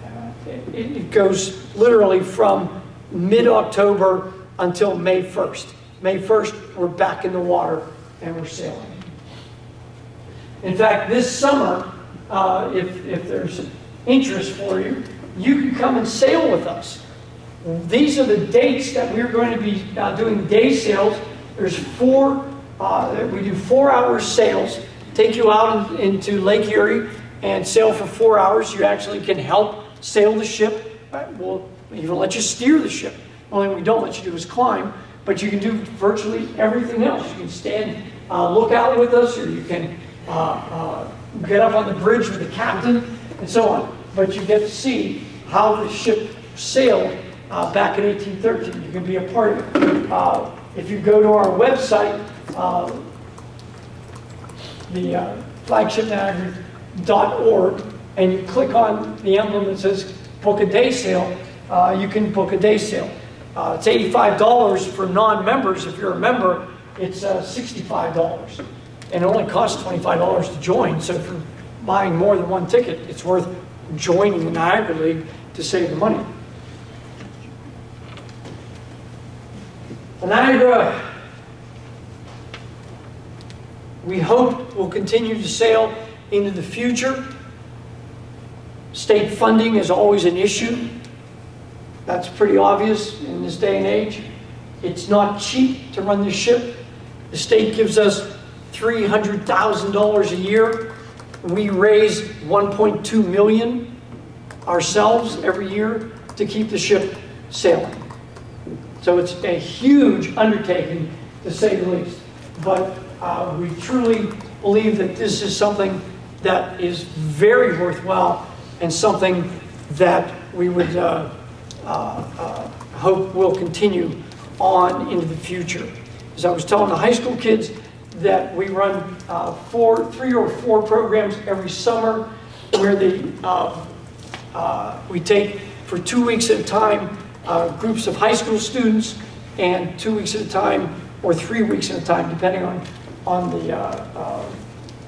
uh, it, it, goes literally from mid-October until May 1st. May 1st, we're back in the water and we're sailing. In fact, this summer, uh, if, if there's interest for you, you can come and sail with us. These are the dates that we're going to be uh, doing day sails. There's four, uh, we do four hour sails, take you out in, into Lake Erie and sail for four hours. You actually can help sail the ship. We'll even let you steer the ship. The Only thing we don't let you do is climb, but you can do virtually everything else. You can stand uh, lookout with us, or you can uh, uh, get up on the bridge with the captain, and so on. But you get to see how the ship sailed uh, back in 1813. You can be a part of it. Uh, if you go to our website, uh, the uh, flagshipniagara.org, and you click on the emblem that says book a day sail, uh, you can book a day sail. Uh, it's $85 for non-members. If you're a member, it's uh, $65. And it only costs $25 to join. So if you're buying more than one ticket, it's worth joining the Niagara League to save the money. Niagara, we hope will continue to sail into the future. State funding is always an issue. That's pretty obvious in this day and age. It's not cheap to run the ship. The state gives us $300,000 a year. We raise 1.2 million ourselves every year to keep the ship sailing. So it's a huge undertaking, to say the least. But uh, we truly believe that this is something that is very worthwhile and something that we would uh, hope will continue on into the future. As I was telling the high school kids that we run uh, four, three or four programs every summer where the, uh, uh, we take for two weeks at a time uh, groups of high school students and two weeks at a time or three weeks at a time, depending on, on the, uh, uh,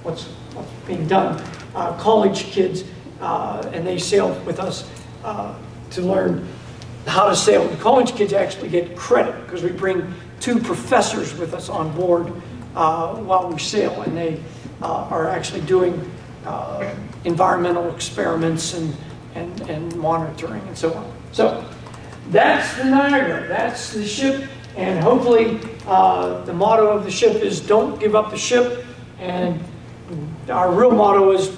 what's, what's being done. Uh, college kids, uh, and they sail with us uh, to learn how to sail. The college kids actually get credit because we bring two professors with us on board uh, while we sail, and they uh, are actually doing uh, environmental experiments and, and, and monitoring and so on. So that's the Niagara. That's the ship. And hopefully, uh, the motto of the ship is don't give up the ship. And our real motto is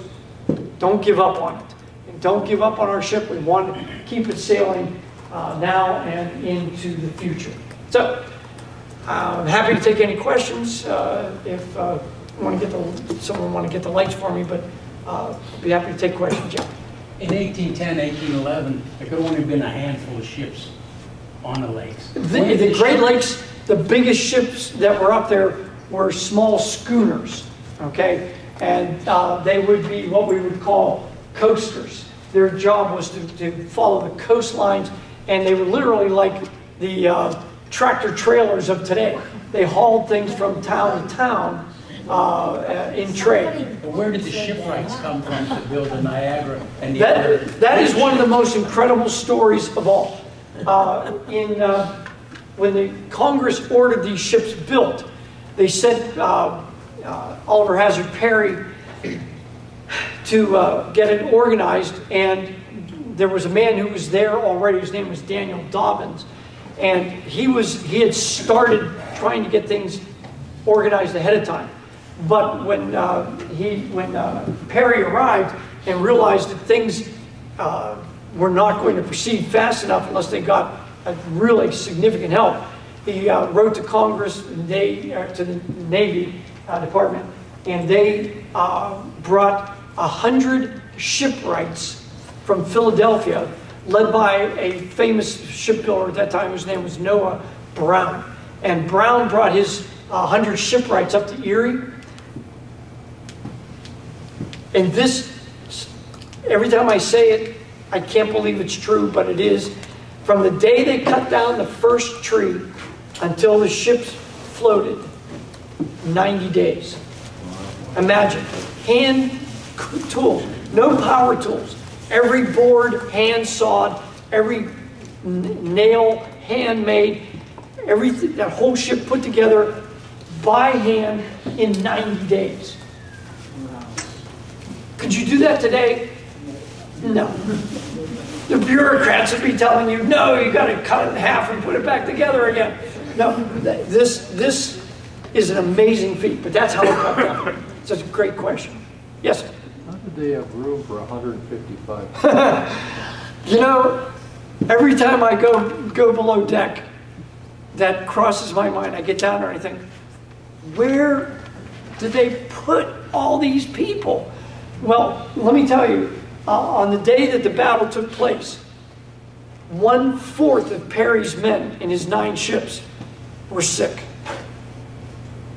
don't give up on it. And don't give up on our ship. We want to keep it sailing uh, now and into the future. So, I'm happy to take any questions uh, if uh, want to get the, someone want to get the lights for me, but uh, I'll be happy to take questions, Jeff. In 1810, 1811, there could only have been a handful of ships on the lakes. The, the Great Lakes, the biggest ships that were up there were small schooners, okay? And uh, they would be what we would call coasters. Their job was to, to follow the coastlines, and they were literally like the uh, tractor trailers of today. They hauled things from town to town uh, in trade. But where did the shipwrights come from to build the Niagara and the that, other? That is one of the most incredible stories of all. Uh, in, uh, when the Congress ordered these ships built, they sent uh, uh Oliver Hazard Perry to uh, get it organized and there was a man who was there already, his name was Daniel Dobbins, and he was, he had started trying to get things organized ahead of time. But when uh, he, when uh, Perry arrived and realized that things uh, were not going to proceed fast enough unless they got a really significant help, he uh, wrote to Congress, and they, uh, to the Navy uh, Department, and they brought a hundred shipwrights from Philadelphia, led by a famous shipbuilder at that time, whose name was Noah Brown. And Brown brought his uh, hundred shipwrights up to Erie. And this, every time I say it, I can't believe it's true, but it is. From the day they cut down the first tree until the ships floated, 90 days. Imagine, hand tools, no power tools. Every board hand sawed, every nail handmade, everything, that whole ship put together by hand in 90 days. Could you do that today? No. The bureaucrats would be telling you, no, you got to cut it in half and put it back together again. No, this, this is an amazing feat, but that's how it got done. It's a great question. Yes? How did they have room for 155? You know, every time I go, go below deck, that crosses my mind. I get down I think, where did they put all these people? Well, let me tell you, uh, on the day that the battle took place, one fourth of Perry's men in his nine ships were sick.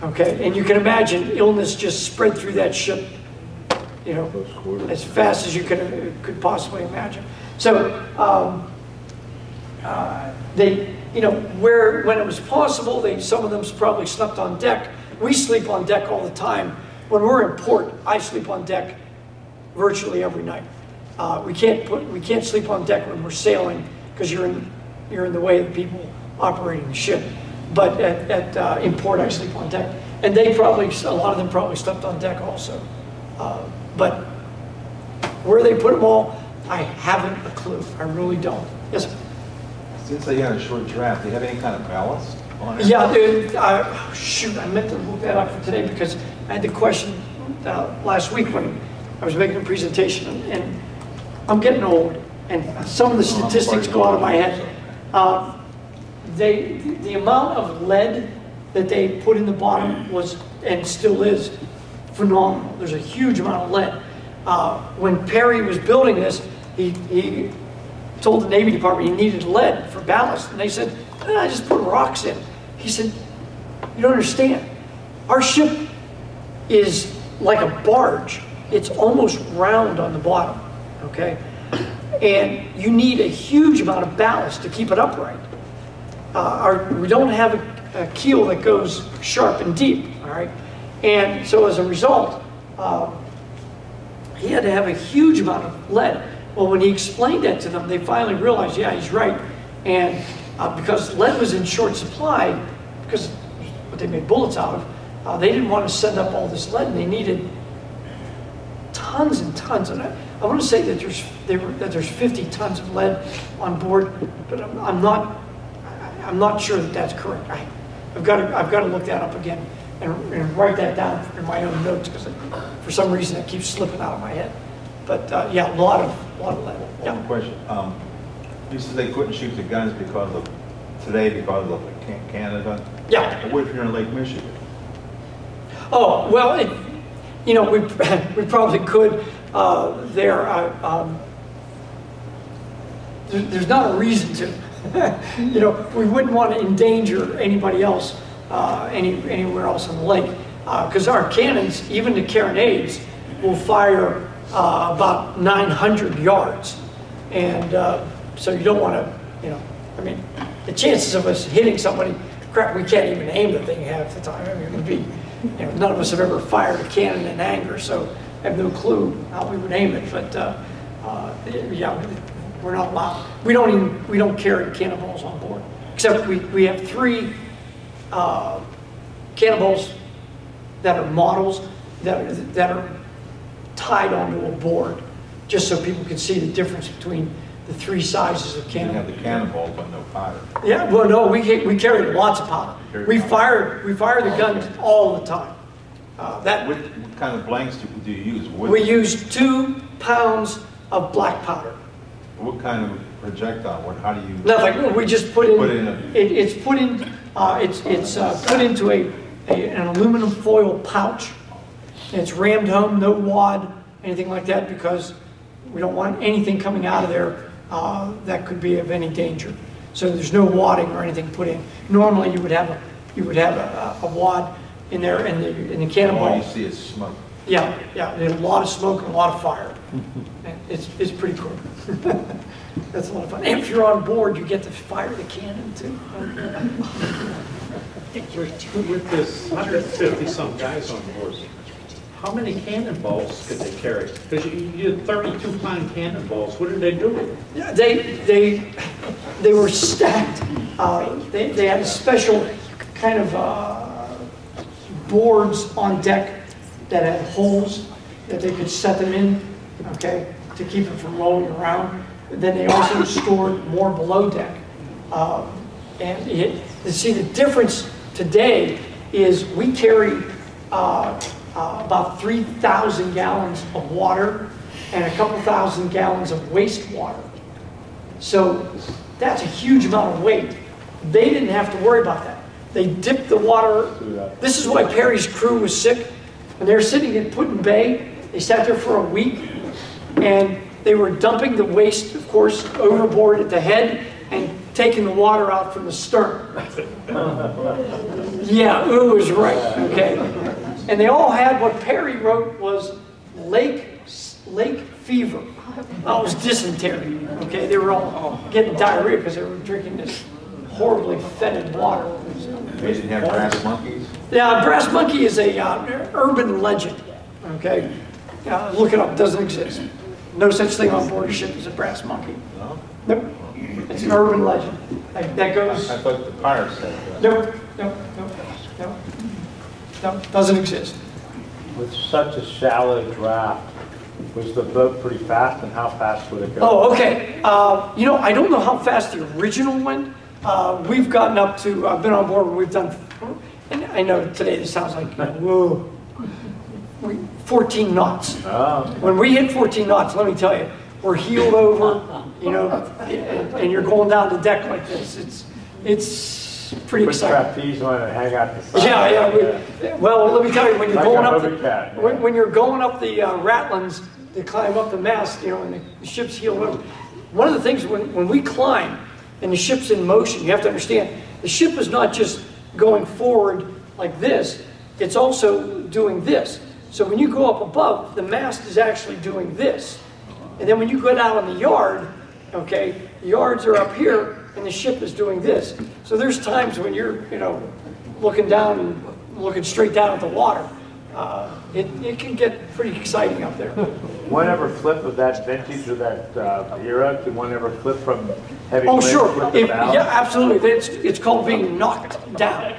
Okay, and you can imagine illness just spread through that ship, you know, as fast as you could, could possibly imagine. So, um, uh, they, you know, where, when it was possible, they, some of them probably slept on deck. We sleep on deck all the time. When we're in port, I sleep on deck virtually every night. Uh, we can't put, we can't sleep on deck when we're sailing because you're in, you're in the way of the people operating the ship. But at, at uh, in port, I sleep on deck, and they probably, a lot of them probably slept on deck also. Uh, but where they put them all, I haven't a clue. I really don't. Yes. sir? Since they had a short draft, do you have any kind of ballast on it? Yeah, dude, I, shoot, I meant to look that up for today because I had the question uh, last week when I was making a presentation and- and I'm getting old and some of the statistics go out of my head. Uh, They, the amount of lead that they put in the bottom was, and still is, phenomenal. There's a huge amount of lead. Uh, When Perry was building this, he, he told the Navy Department he needed lead for ballast, and they said, "Eh, I just put rocks in. He said, you don't understand. Our ship is like a barge. It's almost round on the bottom, okay? And you need a huge amount of ballast to keep it upright. Uh, our, we don't have a, a keel that goes sharp and deep, all right? And so as a result, um, he had to have a huge amount of lead. Well, when he explained that to them, they finally realized, yeah, he's right. And uh, because lead was in short supply, because what they made bullets out of, uh, they didn't want to send up all this lead, and they needed tons and tons. And I, I want to say that there's there were, that there's 50 tons of lead on board, but I'm, I'm not I'm not sure that that's correct. I, I've got to I've got to look that up again and, and write that down in my own notes because for some reason it keeps slipping out of my head. But uh, yeah, a lot of a lot of lead. One Yeah. question. Um, You said they couldn't shoot the guns because of, today because of Can- Canada? Yeah. What if you're in Lake Michigan? Oh, well, it, you know, we, we probably could uh, there. uh, um, there- There's not a reason to. You know, we wouldn't want to endanger anybody else, uh, any, anywhere else on the lake. Because our cannons, even the carronades, will fire uh, about 900 yards. And uh, so you don't want to, you know, I mean, the chances of us hitting somebody, crap, we can't even aim the thing half the time. I mean, it would be, you know, none of us have ever fired a cannon in anger, so I have no clue how we would aim it. But uh, uh, yeah, we're not allowed. We don't even, we don't carry cannonballs on board. Except we, we have three uh, cannonballs that are models that are, that are tied onto a board, just so people can see the difference between the three sizes of You have the cannonballs, but no powder. Yeah, well, no, we, ca- we carried lots of powder. We fired, we fired the guns all the time. Uh, That, What what kind of blanks do do you use? What- we used two pounds of black powder. What kind of projectile, what, how do you? Nothing, we just put in, Put in a- it, it's put in, uh, it's, it's, uh, put into a, a- an aluminum foil pouch. It's rammed home, no wad, anything like that, because we don't want anything coming out of there, uh, that could be of any danger. So there's no wadding or anything put in. Normally, you would have a, you would have a, a wad in there and the, in the cannonball. All you see is smoke. Yeah, yeah, there's a lot of smoke and a lot of fire. It's, it's pretty cool. That's a lot of fun. And if you're on board, you get to fire the cannon too. With this 150-some guys on board, how many cannonballs could they carry? Because you you had 32-pound cannonballs, what did they do with? Yeah, They, they, they were stacked. Uh, They, they had a special kind of uh, boards on deck that had holes that they could set them in, okay, to keep it from rolling around. Then they also stored more below deck. Um, And it, you see, the difference today is we carry uh, uh, about 3,000 gallons of water and a couple thousand gallons of wastewater. So that's a huge amount of weight. They didn't have to worry about that. They dipped the water. This is why Perry's crew was sick. When they were sitting in Put-in-Bay, they sat there for a week and they were dumping the waste, of course, overboard at the head and taking the water out from the stern. Yeah, ooh is right, okay. And they all had, what Perry wrote was lake, lake fever. That was dysentery, okay? They were all getting diarrhea because they were drinking this horribly fetid water. They didn't have brass monkeys? Yeah, brass monkey is a uh, urban legend, okay? Uh, Look it up, doesn't exist. No such thing on board a ship as a brass monkey. No? Nope, it's an urban legend. Like, That goes, I thought the pirates said that. nope, nope, nope, nope. No, doesn't exist. With such a shallow draft, was the boat pretty fast and how fast would it go? Oh, okay. Uh, You know, I don't know how fast the original went. Uh, We've gotten up to, I've been on board, when we've done, and I know today this sounds like, whoa, We- 14 knots. Oh, When we hit 14 knots, let me tell you, we're heeled over, you know, and you're going down the deck like this. It's, it's pretty put exciting. trapeze on and hang out the side. Yeah, yeah. we- Well, let me tell you, when you're Like going up, the- cat, yeah. when, when you're going up the uh, Ratlins to climb up the mast, you know, and the ship's heeled over. One of the things when, when we climb and the ship's in motion, you have to understand, the ship is not just going forward like this, it's also doing this. So when you go up above, the mast is actually doing this. And then when you go down on the yard, okay, the yards are up here and the ship is doing this. So there's times when you're, you know, looking down and looking straight down at the water. Uh, it, it can get pretty exciting up there. One ever flip of that vintage or that uh, era? Did one ever flip from heavy Oh, sure. If- yeah, absolutely. It's, it's called being knocked down.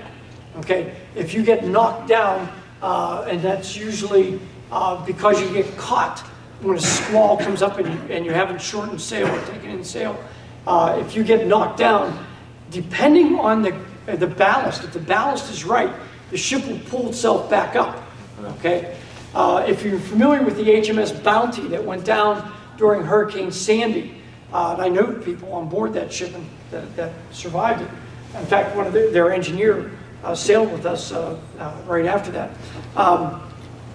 Okay? If you get knocked down, uh, and that's usually uh, because you get caught when a squall comes up and you, and you haven't shortened sail or taken in sail. Uh, if you get knocked down, depending on the, the ballast, if the ballast is right, the ship will pull itself back up. Okay? Uh, if you're familiar with the HMS Bounty that went down during Hurricane Sandy, uh, and I know people on board that ship that, that survived it. In fact, one of their, their engineer sailed with us uh, uh, right after that. Um,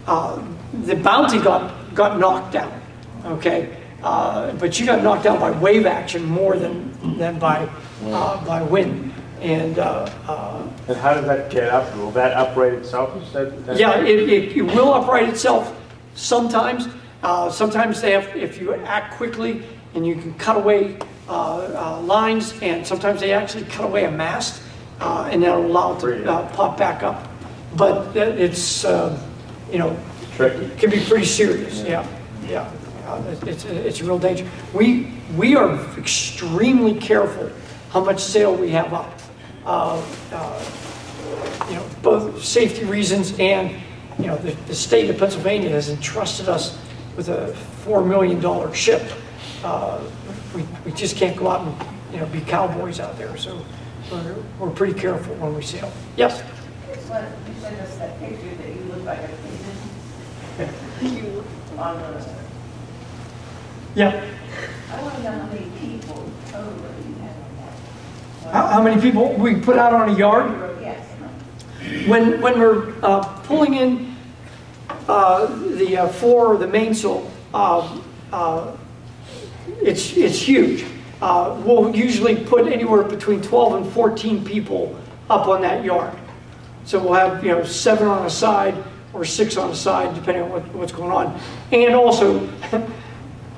uh, the Bounty got, got knocked down, okay? Uh, but she got knocked down by wave action more than, than by, uh, by wind. And uh, uh, And how does that get up? Will that upright itself? You said? yeah, it, it, it will upright itself sometimes. Uh, sometimes they have, if you act quickly and you can cut away uh, uh, lines, and sometimes they actually cut away a mast, uh, and that'll allow it to uh, pop back up. But it's, uh, you know, Tricky. it can be pretty serious, yeah, yeah. Uh, It's, it's a real danger. We, we are extremely careful how much sail we have up. Uh, uh, you know, both safety reasons and, you know, the, the state of Pennsylvania has entrusted us with a $4 million ship. Uh, we, we just can't go out and, you know, be cowboys out there, so we're, we're pretty careful when we sail. Yes? Well, you sent us that picture that you look like a pigeon. You, on the, Yeah. I want to know how many people total you have on that. How, how many people we put out on a yard? Yes. When, when we're uh, pulling in uh, the uh, floor or the mainsail, uh, uh, it's, it's huge. Uh, We'll usually put anywhere between 12 and 14 people up on that yard. So we'll have, you know, seven on a side or six on a side, depending on what, what's going on. And also,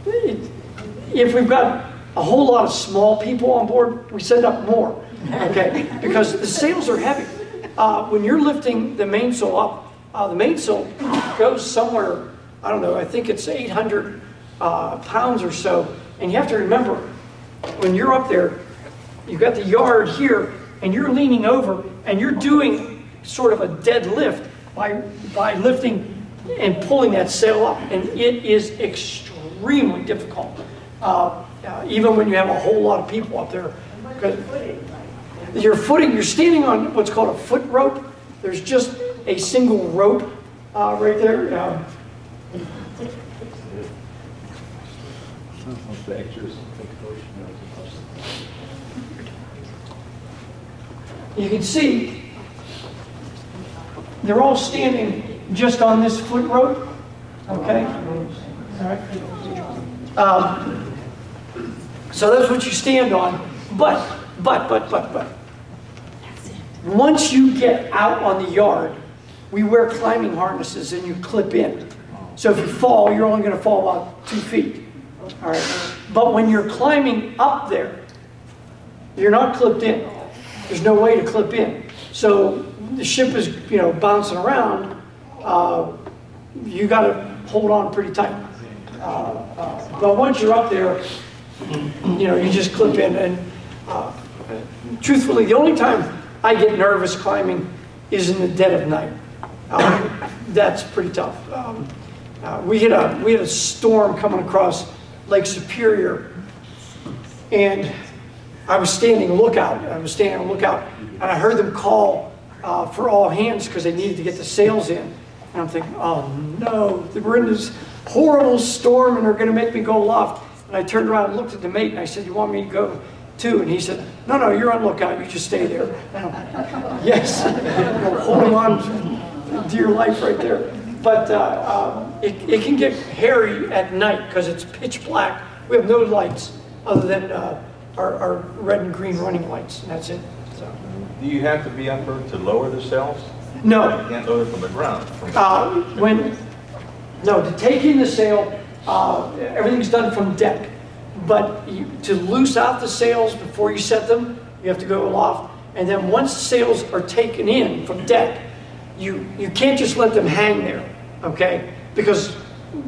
it- if we've got a whole lot of small people on board, we send up more, okay? Because the sails are heavy. Uh, when you're lifting the mainsail up, uh, the mainsail goes somewhere, I don't know, I think it's 800 uh, pounds or so. And you have to remember, when you're up there, you've got the yard here, and you're leaning over, and you're doing sort of a dead lift by, by lifting and pulling that sail up. And it is extremely difficult, uh, uh, even when you have a whole lot of people up there. Your footing, you're standing on what's called a foot rope. There's just a single rope uh, right there. Um, You can see, they're all standing just on this foot rope, okay? All right. Um, So that's what you stand on, but, but, but, but, but. Once you get out on the yard, we wear climbing harnesses and you clip in. So if you fall, you're only gonna fall about two feet, all right? But when you're climbing up there, you're not clipped in. There's no way to clip in. So the ship is, you know, bouncing around, uh, you gotta hold on pretty tight. Uh, uh, But once you're up there, you know, you just clip in and uh, truthfully, the only time I get nervous climbing is in the dead of night. Um, That's pretty tough. Um, uh, We had a, we had a storm coming across Lake Superior and I was standing lookout, I was standing lookout, and I heard them call uh, for all hands because they needed to get the sails in. And I'm thinking, oh no, we're in this horrible storm and they're gonna make me go aloft. And I turned around and looked at the mate and I said, you want me to go too? And he said, no, no, you're on lookout, you just stay there. Yes, holding on to your life right there. But uh, um, it, it can get hairy at night because it's pitch black. We have no lights other than uh, our, our red and green running lights, and that's it. So. Do you have to be up there to lower the cells? No, You can't lower it from the ground. from- uh, when, no, to take in the sail, uh, everything's done from deck. But you, to loose out the sails before you set them, you have to go aloft. And then once the sails are taken in from deck, you, you can't just let them hang there, okay? Because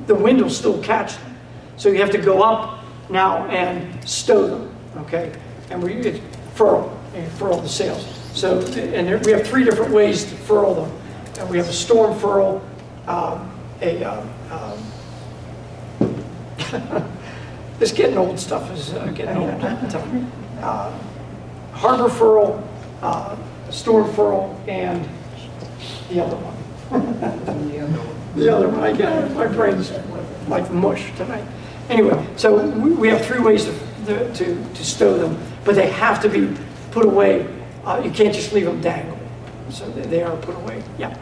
the wind will still catch them. So you have to go up now and stow them, okay? And we it, furl, and furl the sails. So, and there, we have three different ways to furl them. And we have a storm furl, um, a, um, um, this getting old stuff is uh, getting old. I'm telling you. Uh, Harbor furl, uh, storm furl, and the other one. The other one, I get, my brain's like mush tonight. Anyway, so we, we have three ways to, to, to stow them, but they have to be put away. Uh, you can't just leave them dangle. So they, they are put away, yeah.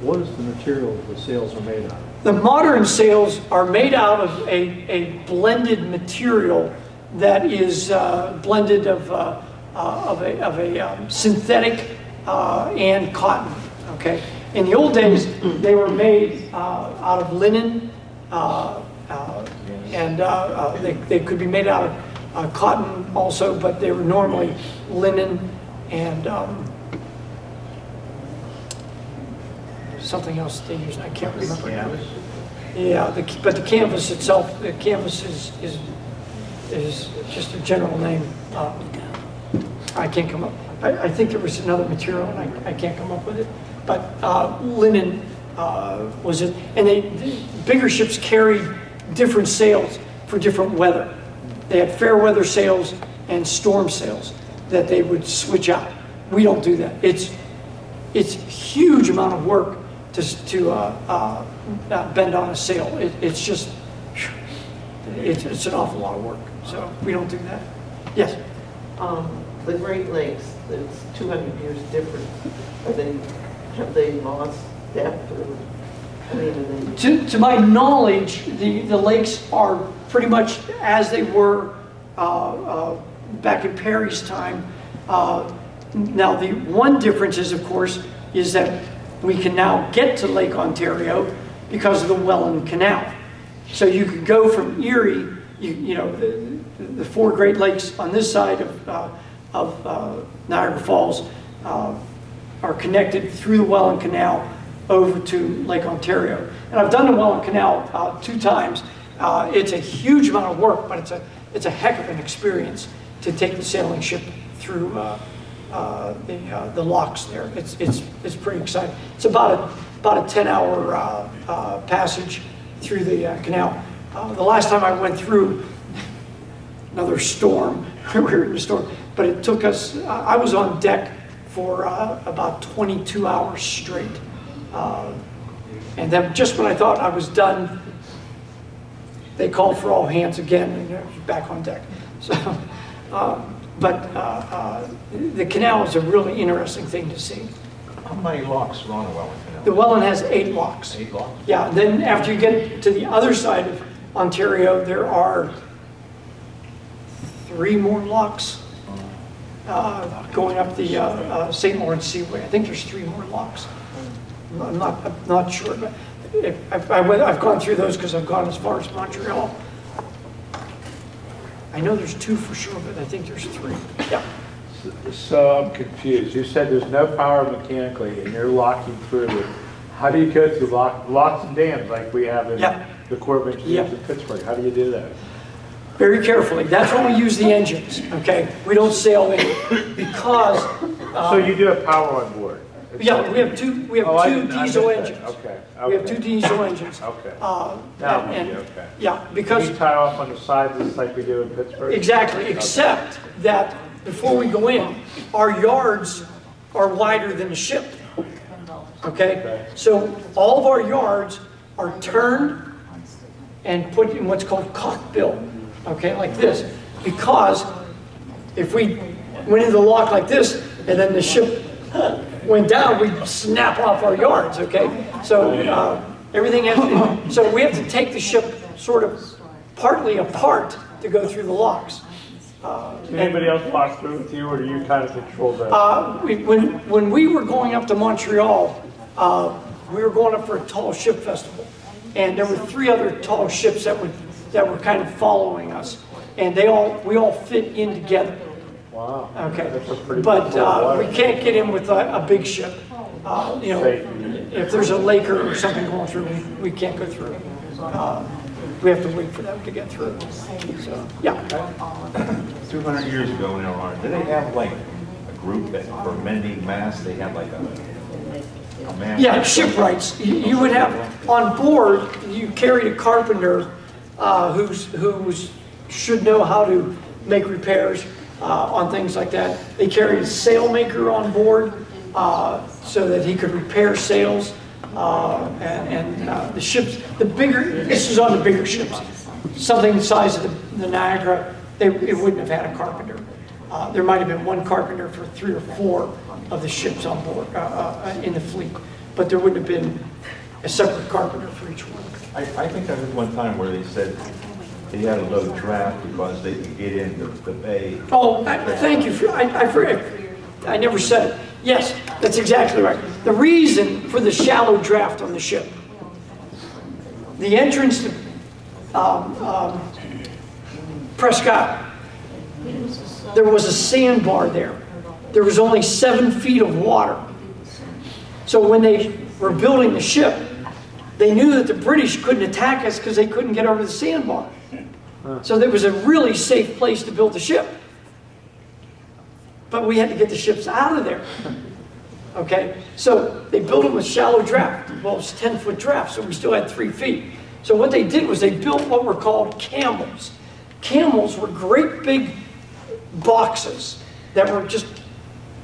What is the material the sails are made out of? The modern sails are made out of a, a blended material that is uh, blended of, uh, uh, of a, of a um, synthetic uh, and cotton, okay? In the old days, they were made uh, out of linen, uh, uh, and uh, uh, they, they could be made out of uh, cotton also, but they were normally linen and um, something else they use, I can't remember now. Yeah, the, but the canvas itself, the canvas is, is, is just a general name. Uh, I can't come up, I, I think there was another material and I, I can't come up with it. But uh, linen uh, was it, and they, the bigger ships carried different sails for different weather. They had fair weather sails and storm sails that they would switch out. We don't do that. It's, it's huge amount of work to, to uh, uh, uh, bend on a sail. It, it's just, it's, it's an awful lot of work. So we don't do that. Yes? Um, the Great Lakes, it's 200 years different. Are they, have they lost depth or, To, to my knowledge, the, the lakes are pretty much as they were uh, uh, back in Perry's time. Uh, Now, the one difference is, of course, is that we can now get to Lake Ontario because of the Welland Canal. So you could go from Erie, you, you know, the, the four Great Lakes on this side of, uh, of uh, Niagara Falls uh, are connected through the Welland Canal over to Lake Ontario. And I've done the Welland Canal uh, two times. Uh, It's a huge amount of work, but it's a, it's a heck of an experience to take the sailing ship through uh, uh, the, uh, the locks there. It's, it's, it's pretty exciting. It's about a, about a 10-hour uh, uh, passage through the canal. The last time I went through, another storm, we were in a storm, but it took us, I was on deck for about 22 hours straight. Uh, And then just when I thought I was done, they called for all hands again, and I was back on deck. So, uh, but uh, uh, the canal is a really interesting thing to see. How many locks are on the Welland Canal? The Welland has eight locks. Eight locks? Yeah, then after you get to the other side of Ontario, there are three more locks uh, going up the uh, uh, St. Lawrence Seaway. I think there's three more locks. I'm not, I'm not sure, but if- I've, I went- I've gone through those because I've gone as far as Montreal. I know there's two for sure, but I think there's three. Yeah. So I'm confused. You said there's no power mechanically and you're locking through it. How do you go through lock, locks and dams like we have in Yeah. the Corps of Yeah. Engineers in Pittsburgh? How do you do that? Very carefully. That's when we use the engines, okay? We don't sail in because, So uh, you do have power on board? Yeah, we have two, we Oh, I have two didn't- I diesel missed that. engines. Okay, We have okay. two diesel engines. Okay. Uh, and- okay. Yeah, because, you tie off on the sides just like we do in Pittsburgh? exactly, except that before we go in, our yards are wider than the ship. Okay? So all of our yards are turned and put in what's called cockbill, okay, like this. Because if we went into the lock like this and then the ship went down, we'd snap off our yards, okay? So uh, everything has to, so we have to take the ship sort of partly apart to go through the locks. Uh, anybody else walk through with you or do you kind of control that? uh, we- When, when we were going up to Montreal, uh, we were going up for a tall ship festival. And there were three other tall ships that would, that were kind of following us. And they all, we all fit in together, Wow. okay? That's a pretty But uh, we can't get in with a, a big ship. Uh, You know, if there's a laker or something going through, we, we can't go through. Uh, We have to wait for them to get through. So, yeah. 200 years ago in Iran, did they have like a group that for mending masts, they had like a, a man? Yeah, shipwrights. You you would have, on board, you carried a carpenter uh, who's, who's, should know how to make repairs uh, on things like that. They carried a sailmaker on board uh, so that he could repair sails. uh, And, and uh, the ships, the bigger, this is on the bigger ships. Something the size of the- the Niagara, they, it wouldn't have had a carpenter. Uh, There might have been one carpenter for three or four of the ships on board, uh, in the fleet, but there wouldn't have been a separate carpenter for each one. I, I think I heard one time where they said they had a low draft because they could get in the, the bay. Oh, I- thank you, for- I, I forgot, I never said it. Yes, that's exactly right. The reason for the shallow draft on the ship, the entrance to um, um, Presque Isle, there was a sandbar there. There was only seven feet of water. So when they were building the ship, they knew that the British couldn't attack us because they couldn't get over the sandbar. So there was a really safe place to build the ship. But we had to get the ships out of there. Okay? So they built them with shallow draft. Well, it's 10 foot draft, so we still had three feet. So what they did was they built what were called camels. camels were great big boxes that were just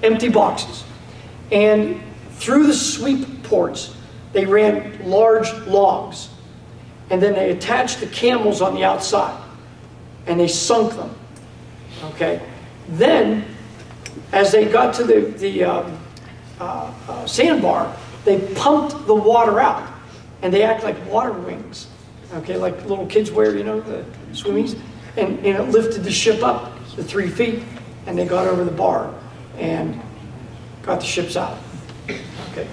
empty boxes. And through the sweep ports, they ran large logs. And then they attached the camels on the outside. And they sunk them. Okay? Then, as they got to the, the um, uh, uh, sandbar, they pumped the water out. And they act like water wings. Okay, like little kids wear, you know, the swimmies. And, and it lifted the ship up to three feet. And they got over the bar and got the ships out. Okay.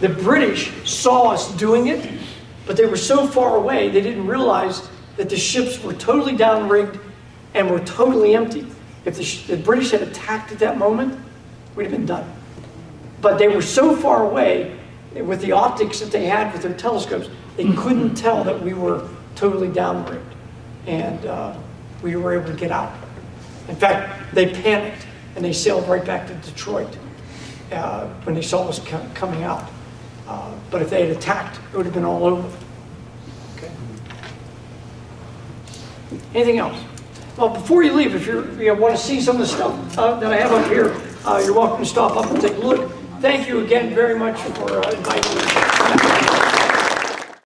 The British saw us doing it, but they were so far away, they didn't realize that the ships were totally downrigged and were totally empty. If the, the British had attacked at that moment, we'd have been done. But they were so far away with the optics that they had with their telescopes, they couldn't tell that we were totally downrigged. And uh, we were able to get out. In fact, they panicked and they sailed right back to Detroit uh, when they saw us coming out. Uh, But if they had attacked, it would have been all over. Anything else? Well, before you leave, if you want to see some of the stuff uh, that I have up here, uh, you're welcome to stop up and take a look. Thank you again very much for uh, inviting me.